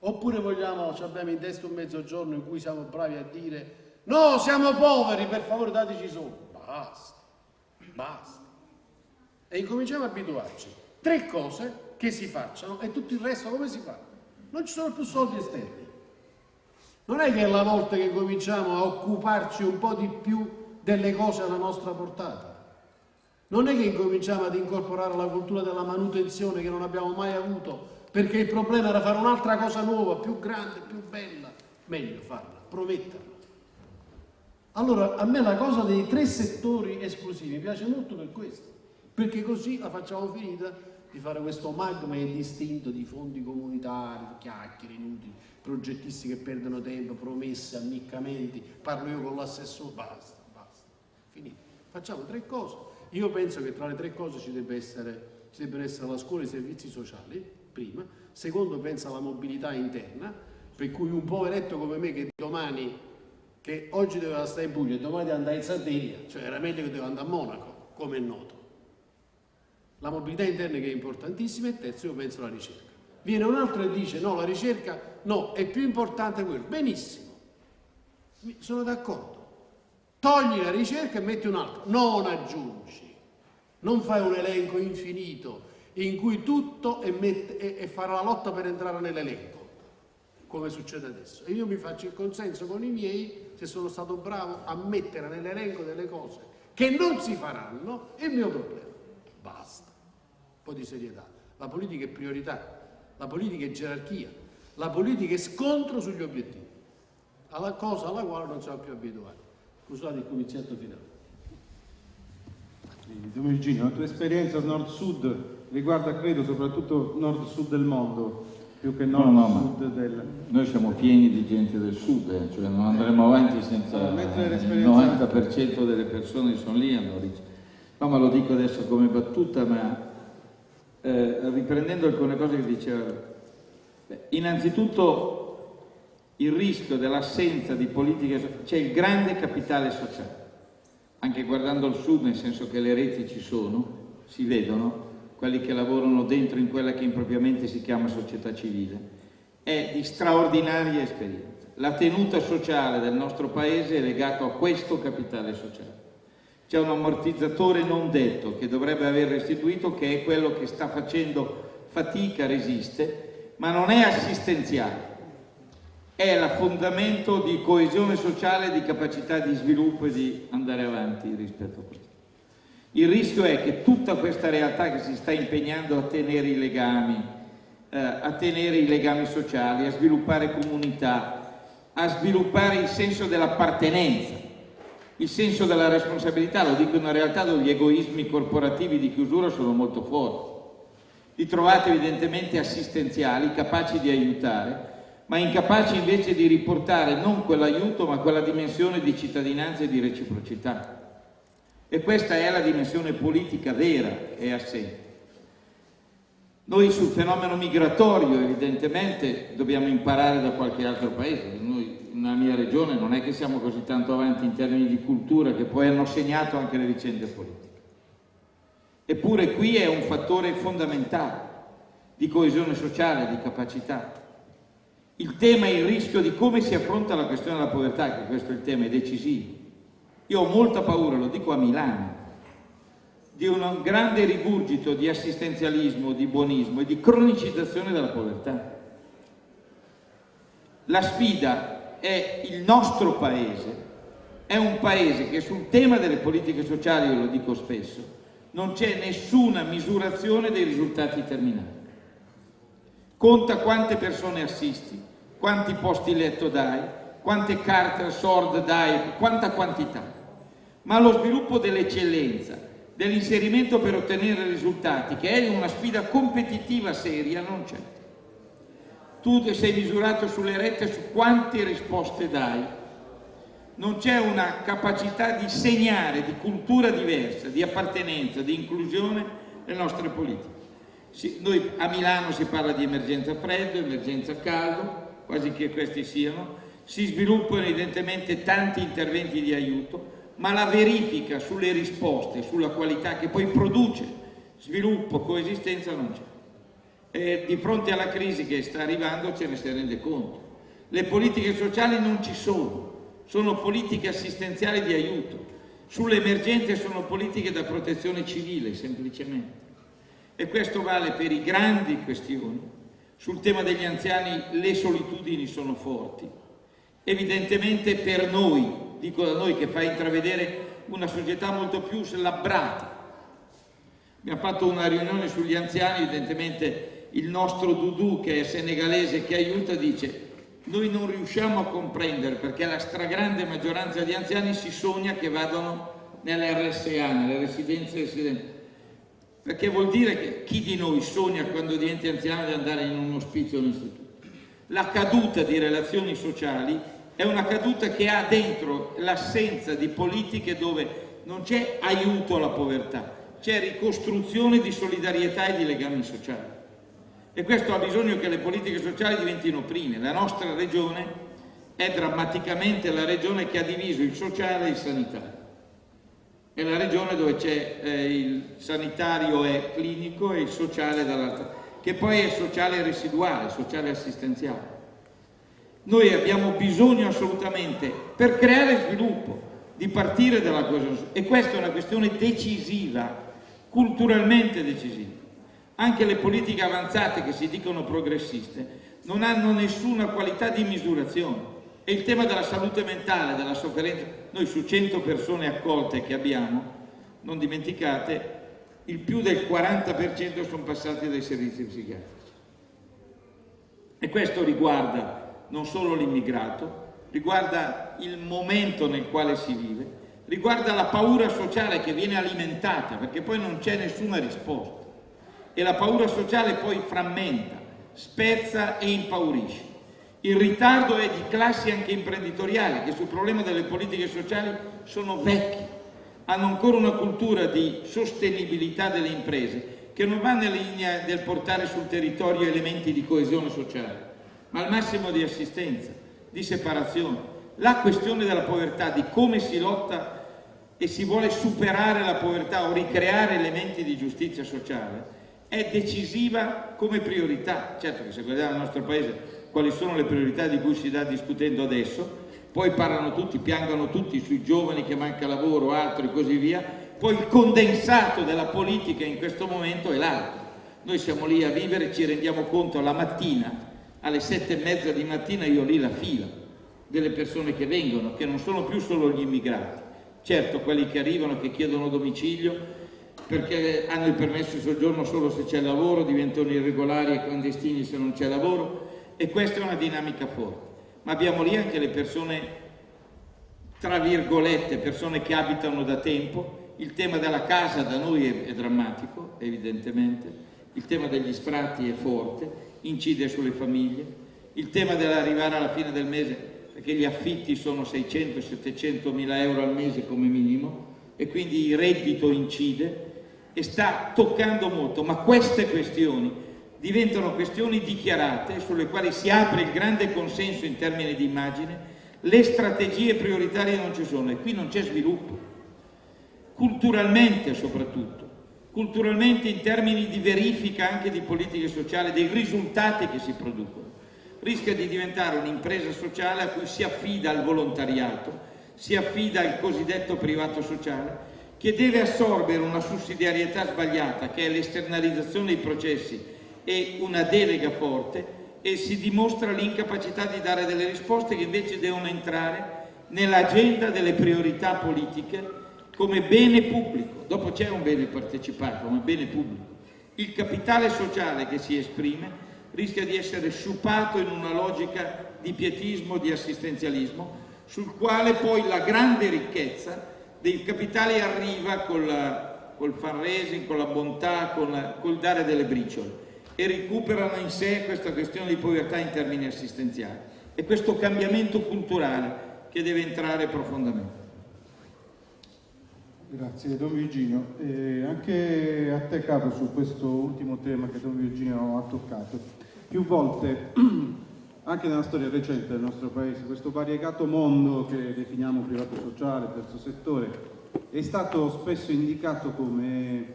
Oppure vogliamo, ci abbiamo in testa un mezzogiorno in cui siamo bravi a dire no, siamo poveri, per favore dateci soldi. Basta, basta. E incominciamo a abituarci. Tre cose che si facciano e tutto il resto come si fa? Non ci sono più soldi esterni. Non è che è la volta che cominciamo a occuparci un po' di più delle cose alla nostra portata. Non è che incominciamo ad incorporare la cultura della manutenzione che non abbiamo mai avuto, perché il problema era fare un'altra cosa nuova, più grande, più bella. Meglio farla, prometterla. Allora, a me la cosa dei tre settori esclusivi piace molto per questo, perché così la facciamo finita di fare questo magma indistinto di fondi comunitari, chiacchiere inutili, progettisti che perdono tempo, promesse, ammiccamenti, parlo io con l'assessore, basta, basta, finito. Facciamo tre cose. Io penso che tra le tre cose ci, essere, ci debbano essere la scuola e i servizi sociali, prima. Secondo, penso alla mobilità interna, per cui un poveretto come me che domani che oggi doveva stare in Puglia e domani deve andare in Sardegna, cioè era meglio che doveva andare a Monaco, come è noto. La mobilità interna che è importantissima e terzo io penso alla ricerca. Viene un altro e dice no, la ricerca no, è più importante quello. Benissimo, sono d'accordo. Togli la ricerca e metti un altro, non aggiungi. Non fai un elenco infinito in cui tutto e, mette- e- e fare la lotta per entrare nell'elenco. come succede adesso. E io mi faccio il consenso con i miei se sono stato bravo a mettere nell'elenco delle cose che non si faranno è il mio problema. Basta. Po' di serietà. La politica è priorità, la politica è gerarchia, la politica è scontro sugli obiettivi, alla cosa alla quale non siamo più abituati. Scusate il comiziato finale. Domenichino, la tua esperienza nord-sud riguarda credo soprattutto nord-sud del mondo, più che No, no, nord-sud ma del... Noi siamo pieni di gente del sud, eh, cioè non andremo avanti senza il l'esperienza- 90% delle persone che sono lì hanno ric- No, ma lo dico adesso come battuta, ma eh, riprendendo alcune cose che diceva. Beh, innanzitutto il rischio dell'assenza di politiche, so- c'è il grande capitale sociale, anche guardando il sud, nel senso che le reti ci sono, si vedono, quelli che lavorano dentro in quella che impropriamente si chiama società civile, è di straordinaria esperienza. La tenuta sociale del nostro paese è legata a questo capitale sociale. C'è un ammortizzatore non detto che dovrebbe aver restituito, che è quello che sta facendo fatica, resiste, ma non è assistenziale, è la fondamento di coesione sociale, di capacità di sviluppo e di andare avanti rispetto a questo. Il rischio è che tutta questa realtà che si sta impegnando a tenere i legami, eh, a tenere i legami sociali, a sviluppare comunità, a sviluppare il senso dell'appartenenza, il senso della responsabilità, lo dico in una realtà dove gli egoismi corporativi di chiusura sono molto forti. Li trovate evidentemente assistenziali, capaci di aiutare, ma incapaci invece di riportare non quell'aiuto ma quella dimensione di cittadinanza e di reciprocità. E questa è la dimensione politica vera e assente. Noi sul fenomeno migratorio evidentemente dobbiamo imparare da qualche altro paese. Noi nella mia regione non è che siamo così tanto avanti in termini di cultura che poi hanno segnato anche le vicende politiche. Eppure qui è un fattore fondamentale di coesione sociale, di capacità. Il tema è il rischio di come si affronta la questione della povertà, che questo è il tema, è decisivo. Io ho molta paura, lo dico a Milano, di un grande rigurgito di assistenzialismo, di buonismo e di cronicizzazione della povertà. La sfida è il nostro paese, è un paese che sul tema delle politiche sociali, io lo dico spesso, non c'è nessuna misurazione dei risultati terminali. Conta quante persone assisti, quanti posti letto dai, quante carte SORD dai, quanta quantità. Ma lo sviluppo dell'eccellenza, dell'inserimento per ottenere risultati, che è una sfida competitiva seria, non c'è. Tu sei misurato sulle rette su quante risposte dai. Non c'è una capacità di segnare, di cultura diversa, di appartenenza, di inclusione nelle nostre politiche. Si, noi a Milano si parla di emergenza freddo, emergenza caldo, quasi che questi siano, si sviluppano evidentemente tanti interventi di aiuto, ma la verifica sulle risposte, sulla qualità che poi produce sviluppo, coesistenza non c'è. E di fronte alla crisi che sta arrivando ce ne si rende conto. Le politiche sociali non ci sono, sono politiche assistenziali di aiuto. Sulle emergenze sono politiche da protezione civile, semplicemente. E questo vale per i grandi questioni. Sul tema degli anziani le solitudini sono forti. Evidentemente per noi, dico da noi che fa intravedere una società molto più slabbrata. Abbiamo fatto una riunione sugli anziani, evidentemente il nostro Dudu che è senegalese che aiuta dice noi non riusciamo a comprendere perché la stragrande maggioranza di anziani si sogna che vadano nelle RSA, nelle residenze residenti. Perché vuol dire che chi di noi sogna quando diventa anziano di andare in un ospizio o un istituto? La caduta di relazioni sociali è una caduta che ha dentro l'assenza di politiche dove non c'è aiuto alla povertà, c'è ricostruzione di solidarietà e di legami sociali. E questo ha bisogno che le politiche sociali diventino prime. La nostra regione è drammaticamente la regione che ha diviso il sociale e il sanitario. È la regione dove c'è eh, il sanitario è clinico e il sociale dall'altra, che poi è sociale residuale, sociale assistenziale. Noi abbiamo bisogno assolutamente, per creare sviluppo, di partire dalla coesione e questa è una questione decisiva, culturalmente decisiva. Anche le politiche avanzate che si dicono progressiste non hanno nessuna qualità di misurazione. E il tema della salute mentale, della sofferenza, noi su 100 persone accolte che abbiamo, non dimenticate, il più del 40% sono passati dai servizi psichiatrici. E questo riguarda non solo l'immigrato, riguarda il momento nel quale si vive, riguarda la paura sociale che viene alimentata, perché poi non c'è nessuna risposta. E la paura sociale poi frammenta, spezza e impaurisce. Il ritardo è di classi anche imprenditoriali che sul problema delle politiche sociali sono vecchi, hanno ancora una cultura di sostenibilità delle imprese che non va nella linea del portare sul territorio elementi di coesione sociale, ma al massimo di assistenza, di separazione. La questione della povertà, di come si lotta e si vuole superare la povertà o ricreare elementi di giustizia sociale, è decisiva come priorità. Certo che se guardiamo il nostro Paese quali sono le priorità di cui si sta discutendo adesso, poi parlano tutti, piangono tutti sui giovani che manca lavoro, altro e così via, poi il condensato della politica in questo momento è l'altro. Noi siamo lì a vivere, ci rendiamo conto la mattina, alle sette e mezza di mattina io lì la fila delle persone che vengono, che non sono più solo gli immigrati, certo quelli che arrivano, che chiedono domicilio, perché hanno il permesso di soggiorno solo se c'è lavoro, diventano irregolari e clandestini se non c'è lavoro e questa è una dinamica forte. Ma abbiamo lì anche le persone, tra virgolette, persone che abitano da tempo, il tema della casa da noi è, è drammatico, evidentemente, il tema degli sfratti è forte, incide sulle famiglie, il tema dell'arrivare alla fine del mese, perché gli affitti sono 600-700 mila euro al mese come minimo, e quindi il reddito incide, e sta toccando molto, ma queste questioni diventano questioni dichiarate sulle quali si apre il grande consenso in termini di immagine, le strategie prioritarie non ci sono e qui non c'è sviluppo, culturalmente soprattutto, culturalmente in termini di verifica anche di politiche sociali, dei risultati che si producono. Rischia di diventare un'impresa sociale a cui si affida al volontariato, si affida al cosiddetto privato sociale, che deve assorbere una sussidiarietà sbagliata, che è l'esternalizzazione dei processi e una delega forte, e si dimostra l'incapacità di dare delle risposte che invece devono entrare nell'agenda delle priorità politiche come bene pubblico. Dopo c'è un bene partecipato, come bene pubblico. Il capitale sociale che si esprime rischia di essere sciupato in una logica di pietismo, di assistenzialismo, sul quale poi la grande ricchezza dei capitali arriva col, col fundraising, con la bontà, con, col dare delle briciole e recuperano in sé questa questione di povertà in termini assistenziali. E questo cambiamento culturale che deve entrare profondamente. Grazie Don Virginio. E anche a te Capo su questo ultimo tema che Don Virginio ha toccato. Più volte anche nella storia recente del nostro paese, questo variegato mondo che definiamo privato sociale, terzo settore, è stato spesso indicato come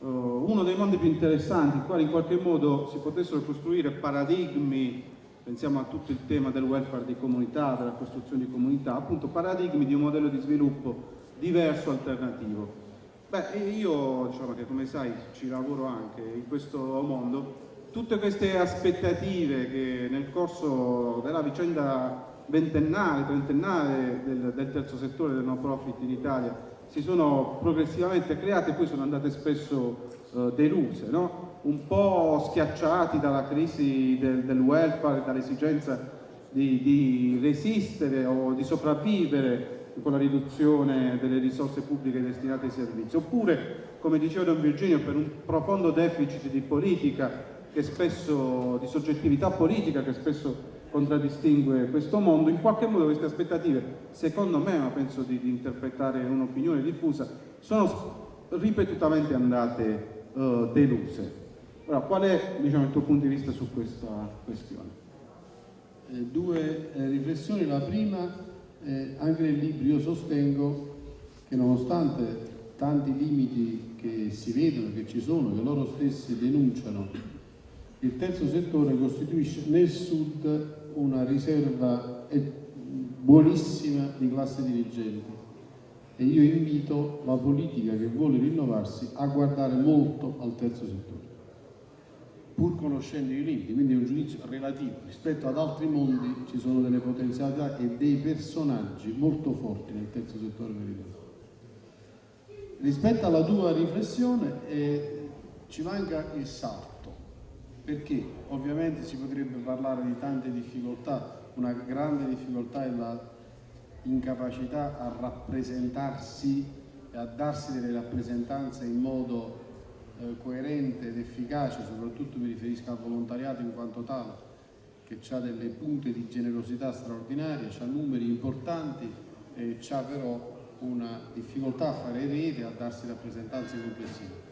uh, uno dei mondi più interessanti, in quali in qualche modo si potessero costruire paradigmi, pensiamo a tutto il tema del welfare di comunità, della costruzione di comunità, appunto paradigmi di un modello di sviluppo diverso, alternativo. Beh, io diciamo che come sai ci lavoro anche in questo mondo tutte queste aspettative che nel corso della vicenda ventennale, trentennale del, del terzo settore del no profit in Italia si sono progressivamente create e poi sono andate spesso uh, deluse, no? un po' schiacciati dalla crisi del, del welfare, dall'esigenza di, di resistere o di sopravvivere con la riduzione delle risorse pubbliche destinate ai servizi, oppure, come diceva Don Virginio, per un profondo deficit di politica che spesso, di soggettività politica che spesso contraddistingue questo mondo, in qualche modo queste aspettative, secondo me, ma penso di, di interpretare un'opinione diffusa, sono ripetutamente andate uh, deluse. Ora, qual è diciamo, il tuo punto di vista su questa questione? Eh, due eh, riflessioni, la prima, eh, anche nel libro io sostengo che nonostante tanti limiti che si vedono, che ci sono, che loro stessi denunciano il terzo settore costituisce nel sud una riserva buonissima di classe dirigente e io invito la politica che vuole rinnovarsi a guardare molto al terzo settore. pur conoscendo i limiti, quindi è un giudizio relativo. Rispetto ad altri mondi ci sono delle potenzialità e dei personaggi molto forti nel terzo settore meridionale. Rispetto alla tua riflessione eh, ci manca il salto, perché ovviamente si potrebbe parlare di tante difficoltà, una grande difficoltà è la incapacità a rappresentarsi e a darsi delle rappresentanze in modo eh, coerente ed efficace, soprattutto mi riferisco al volontariato in quanto tale, che ha delle punte di generosità straordinarie, ha numeri importanti e ha però una difficoltà a fare rete, a darsi rappresentanze complessive.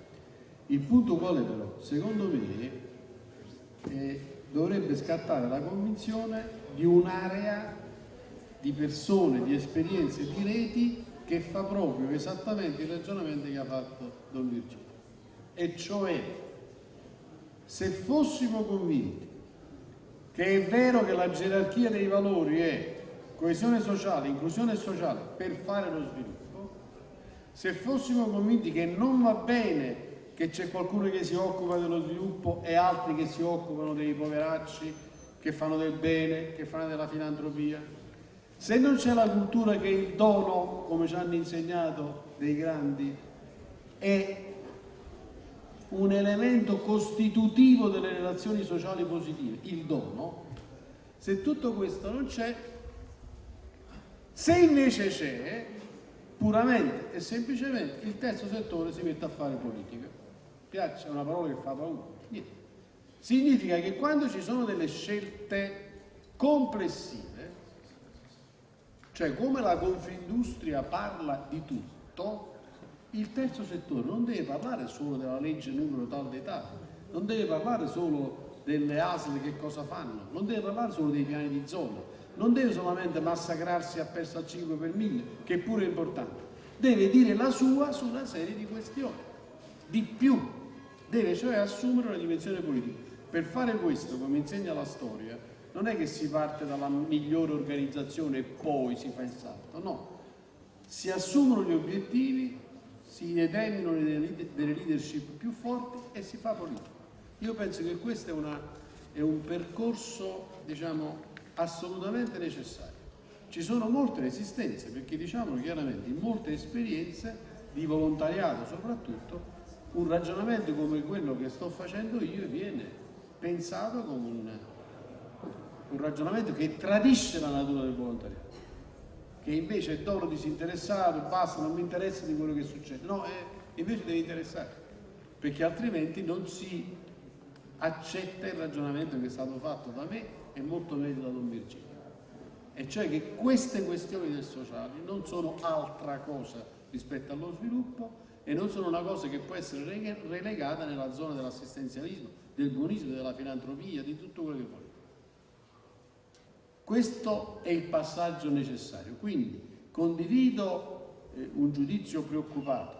Il punto qual è però? Secondo me eh, dovrebbe scattare la convinzione di un'area di persone, di esperienze, di reti che fa proprio esattamente il ragionamento che ha fatto Don Virgilio. E cioè, se fossimo convinti che è vero che la gerarchia dei valori è coesione sociale, inclusione sociale per fare lo sviluppo, se fossimo convinti che non va bene che c'è qualcuno che si occupa dello sviluppo e altri che si occupano dei poveracci, che fanno del bene, che fanno della filantropia, se non c'è la cultura che il dono, come ci hanno insegnato dei grandi, è un elemento costitutivo delle relazioni sociali positive, il dono, se tutto questo non c'è, se invece c'è, puramente e semplicemente il terzo settore si mette a fare politica. Piace, è una parola che fa paura. Niente. Significa che quando ci sono delle scelte complessive, cioè come la Confindustria parla di tutto, il terzo settore non deve parlare solo della legge numero tal tali, non deve parlare solo delle ASL che cosa fanno, non deve parlare solo dei piani di zona, non deve solamente massacrarsi a persa al 5 per 1000, che pure è importante, deve dire la sua su una serie di questioni, di più, deve cioè assumere una dimensione politica. Per fare questo, come insegna la storia, non è che si parte dalla migliore organizzazione e poi si fa il salto, no. Si assumono gli obiettivi, si determinano delle leadership più forti e si fa politica. Io penso che questo è, una, è un percorso, diciamo, assolutamente necessario. Ci sono molte resistenze, perché diciamolo chiaramente, in molte esperienze di volontariato soprattutto, un ragionamento come quello che sto facendo io viene pensato come un un ragionamento che tradisce la natura del volontariato, che invece è dono disinteressato, basta, non mi interessa di quello che succede. No, è, invece deve interessare, perché altrimenti non si accetta il ragionamento che è stato fatto da me e molto meglio da Don Virgilio. E cioè che queste questioni del sociale non sono altra cosa rispetto allo sviluppo e non sono una cosa che può essere relegata nella zona dell'assistenzialismo, del buonismo, della filantropia, di tutto quello che vuole. Questo è il passaggio necessario. Quindi condivido eh, un giudizio preoccupato.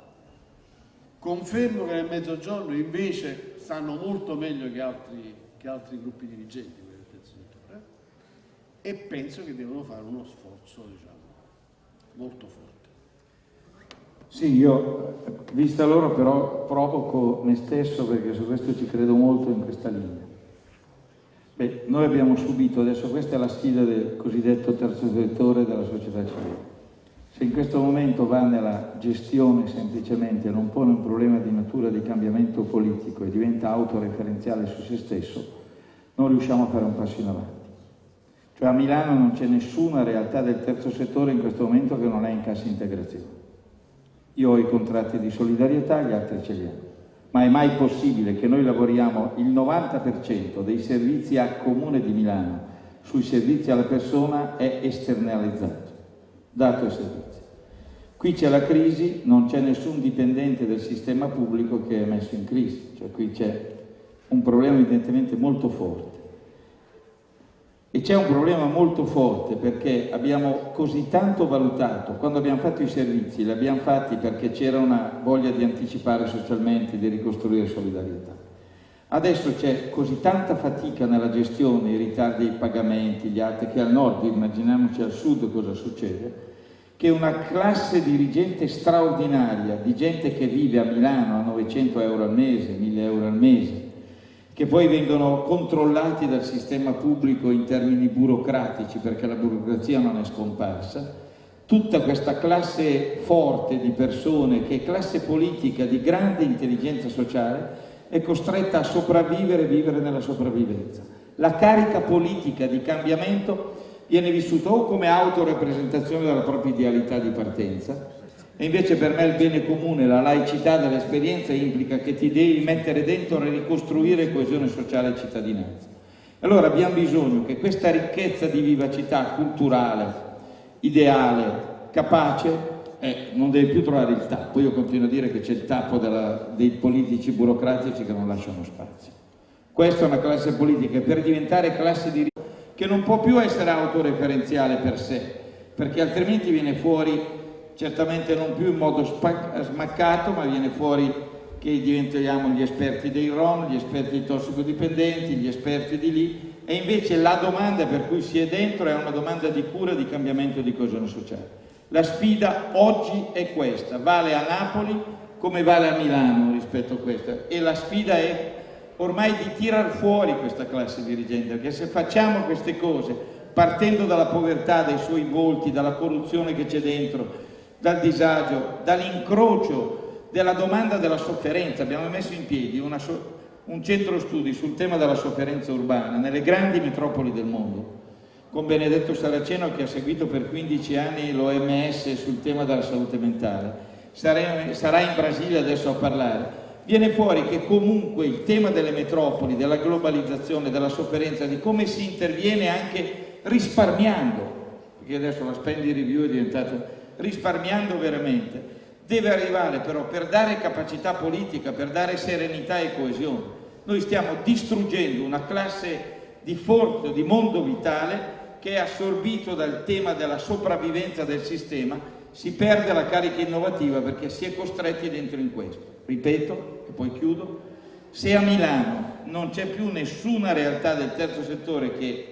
Confermo che nel mezzogiorno invece stanno molto meglio che altri, che altri gruppi dirigenti settore e penso che devono fare uno sforzo diciamo, molto forte. Sì, io vista loro però provoco me stesso perché su questo ci credo molto in questa linea. Beh, noi abbiamo subito, adesso questa è la sfida del cosiddetto terzo settore della società civile. Se in questo momento va nella gestione semplicemente, non pone un problema di natura di cambiamento politico e diventa autoreferenziale su se stesso, non riusciamo a fare un passo in avanti. Cioè a Milano non c'è nessuna realtà del terzo settore in questo momento che non è in cassa integrazione. Io ho i contratti di solidarietà, gli altri ce li hanno ma è mai possibile che noi lavoriamo il 90% dei servizi a comune di Milano sui servizi alla persona è esternalizzato, dato ai servizi. Qui c'è la crisi, non c'è nessun dipendente del sistema pubblico che è messo in crisi, cioè qui c'è un problema evidentemente molto forte. E c'è un problema molto forte perché abbiamo così tanto valutato, quando abbiamo fatto i servizi, li abbiamo fatti perché c'era una voglia di anticipare socialmente, di ricostruire solidarietà. Adesso c'è così tanta fatica nella gestione, i ritardi dei pagamenti, gli altri, che al nord, immaginiamoci al sud cosa succede, che una classe dirigente straordinaria di gente che vive a Milano a 900 euro al mese, 1000 euro al mese, che poi vengono controllati dal sistema pubblico in termini burocratici perché la burocrazia non è scomparsa, tutta questa classe forte di persone che è classe politica di grande intelligenza sociale è costretta a sopravvivere e vivere nella sopravvivenza. La carica politica di cambiamento viene vissuta o come autorepresentazione della propria idealità di partenza, e invece per me il bene comune, la laicità dell'esperienza implica che ti devi mettere dentro e ricostruire coesione sociale e cittadinanza. Allora abbiamo bisogno che questa ricchezza di vivacità culturale, ideale, capace, eh, non deve più trovare il tappo. Io continuo a dire che c'è il tappo della, dei politici burocratici che non lasciano spazio. Questa è una classe politica per diventare classe di che non può più essere autoreferenziale per sé, perché altrimenti viene fuori, certamente non più in modo smaccato, ma viene fuori che diventiamo gli esperti dei ROM, gli esperti tossicodipendenti, gli esperti di lì, e invece la domanda per cui si è dentro è una domanda di cura, di cambiamento di coesione sociale. La sfida oggi è questa, vale a Napoli come vale a Milano rispetto a questa, e la sfida è ormai di tirar fuori questa classe dirigente, perché se facciamo queste cose partendo dalla povertà dai suoi volti, dalla corruzione che c'è dentro, dal disagio, dall'incrocio della domanda della sofferenza, abbiamo messo in piedi so un centro studi sul tema della sofferenza urbana nelle grandi metropoli del mondo, con Benedetto Saraceno che ha seguito per 15 anni l'OMS sul tema della salute mentale. Sarà in Brasile adesso a parlare viene fuori che comunque il tema delle metropoli, della globalizzazione, della sofferenza, di come si interviene anche risparmiando, perché adesso la spending review è diventata risparmiando veramente, deve arrivare però per dare capacità politica, per dare serenità e coesione. Noi stiamo distruggendo una classe di forza, di mondo vitale che è assorbito dal tema della sopravvivenza del sistema, si perde la carica innovativa perché si è costretti dentro in questo. Ripeto, e poi chiudo, se a Milano non c'è più nessuna realtà del terzo settore che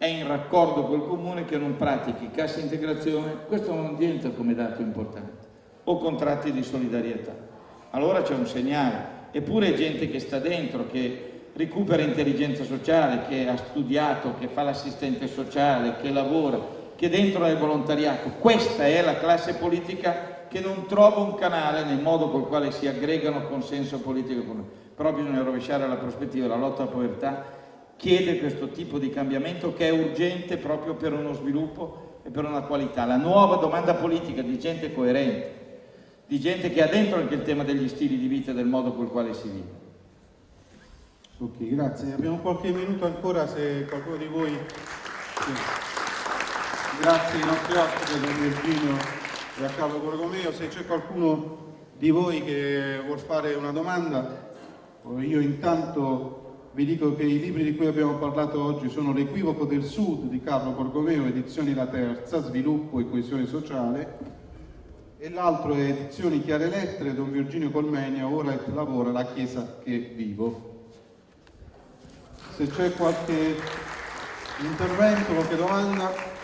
è in raccordo col comune che non pratichi cassa integrazione, questo non diventa come dato importante, o contratti di solidarietà. Allora c'è un segnale, eppure gente che sta dentro, che recupera intelligenza sociale, che ha studiato, che fa l'assistente sociale, che lavora, che dentro è volontariato. Questa è la classe politica che non trova un canale nel modo col quale si aggregano consenso politico. Però bisogna rovesciare la prospettiva, la lotta alla povertà chiede questo tipo di cambiamento che è urgente proprio per uno sviluppo e per una qualità. La nuova domanda politica di gente coerente, di gente che ha dentro anche il tema degli stili di vita e del modo col quale si vive. Ok, grazie. Abbiamo qualche minuto ancora se qualcuno di voi... Grazie ai nostri ospiti, Virginio e a Carlo Borromeo. Se c'è qualcuno di voi che vuol fare una domanda, io intanto vi dico che i libri di cui abbiamo parlato oggi sono L'equivoco del Sud di Carlo Borgomeo, edizioni La Terza, Sviluppo e coesione sociale, e l'altro è Edizioni Chiare Lettere, Don Virginio Colmenia, Ora e lavora la Chiesa che vivo. Se c'è qualche intervento, qualche domanda...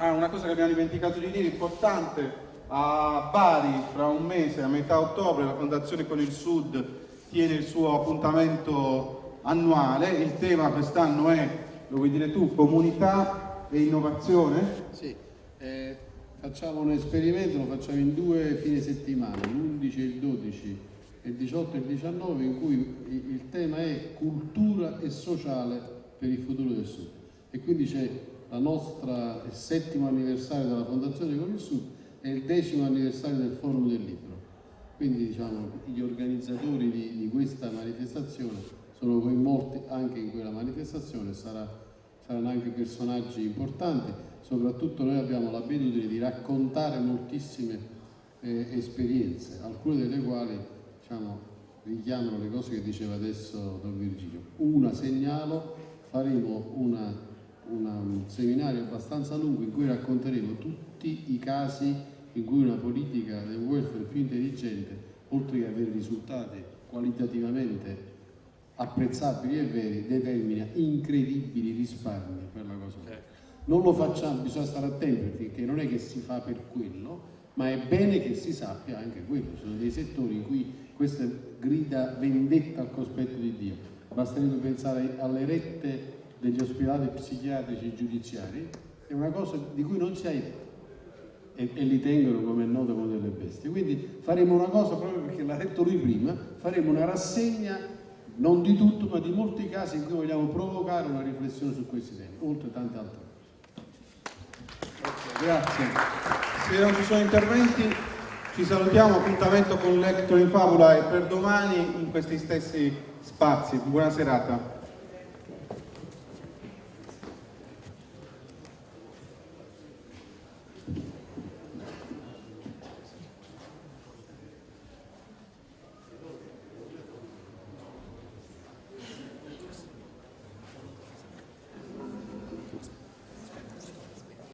Ah, una cosa che abbiamo dimenticato di dire, importante, a Bari fra un mese, a metà ottobre, la Fondazione con il Sud tiene il suo appuntamento annuale, il tema quest'anno è, lo vuoi dire tu, comunità e innovazione? Sì, eh, facciamo un esperimento, lo facciamo in due fine settimana, l'11 e il 12, il 18 e il 19, in cui il tema è cultura e sociale per il futuro del Sud. E quindi c'è la nostra, il settimo anniversario della Fondazione Con il Sud e il decimo anniversario del Forum del Libro. Quindi diciamo, gli organizzatori di, di questa manifestazione sono coinvolti anche in quella manifestazione, sarà, saranno anche personaggi importanti, soprattutto noi abbiamo l'abitudine di raccontare moltissime eh, esperienze, alcune delle quali diciamo, richiamano le cose che diceva adesso Don Virgilio. Una segnalo, faremo una un seminario abbastanza lungo in cui racconteremo tutti i casi in cui una politica del welfare più intelligente, oltre che avere risultati qualitativamente apprezzabili e veri, determina incredibili risparmi per la cosa. Certo. Non lo facciamo, bisogna stare attenti perché non è che si fa per quello, ma è bene che si sappia anche quello. Sono dei settori in cui questa grida vendetta al cospetto di Dio basterebbe pensare alle rette degli ospedali psichiatrici giudiziari, è una cosa di cui non si ha idea e, e li tengono come è noto come delle bestie. Quindi faremo una cosa proprio perché l'ha detto lui prima, faremo una rassegna non di tutto ma di molti casi in cui vogliamo provocare una riflessione su questi temi, oltre tante altre cose. Grazie. Se non ci sono interventi ci salutiamo, appuntamento con Lecto in Fabula e per domani in questi stessi spazi. Buona serata.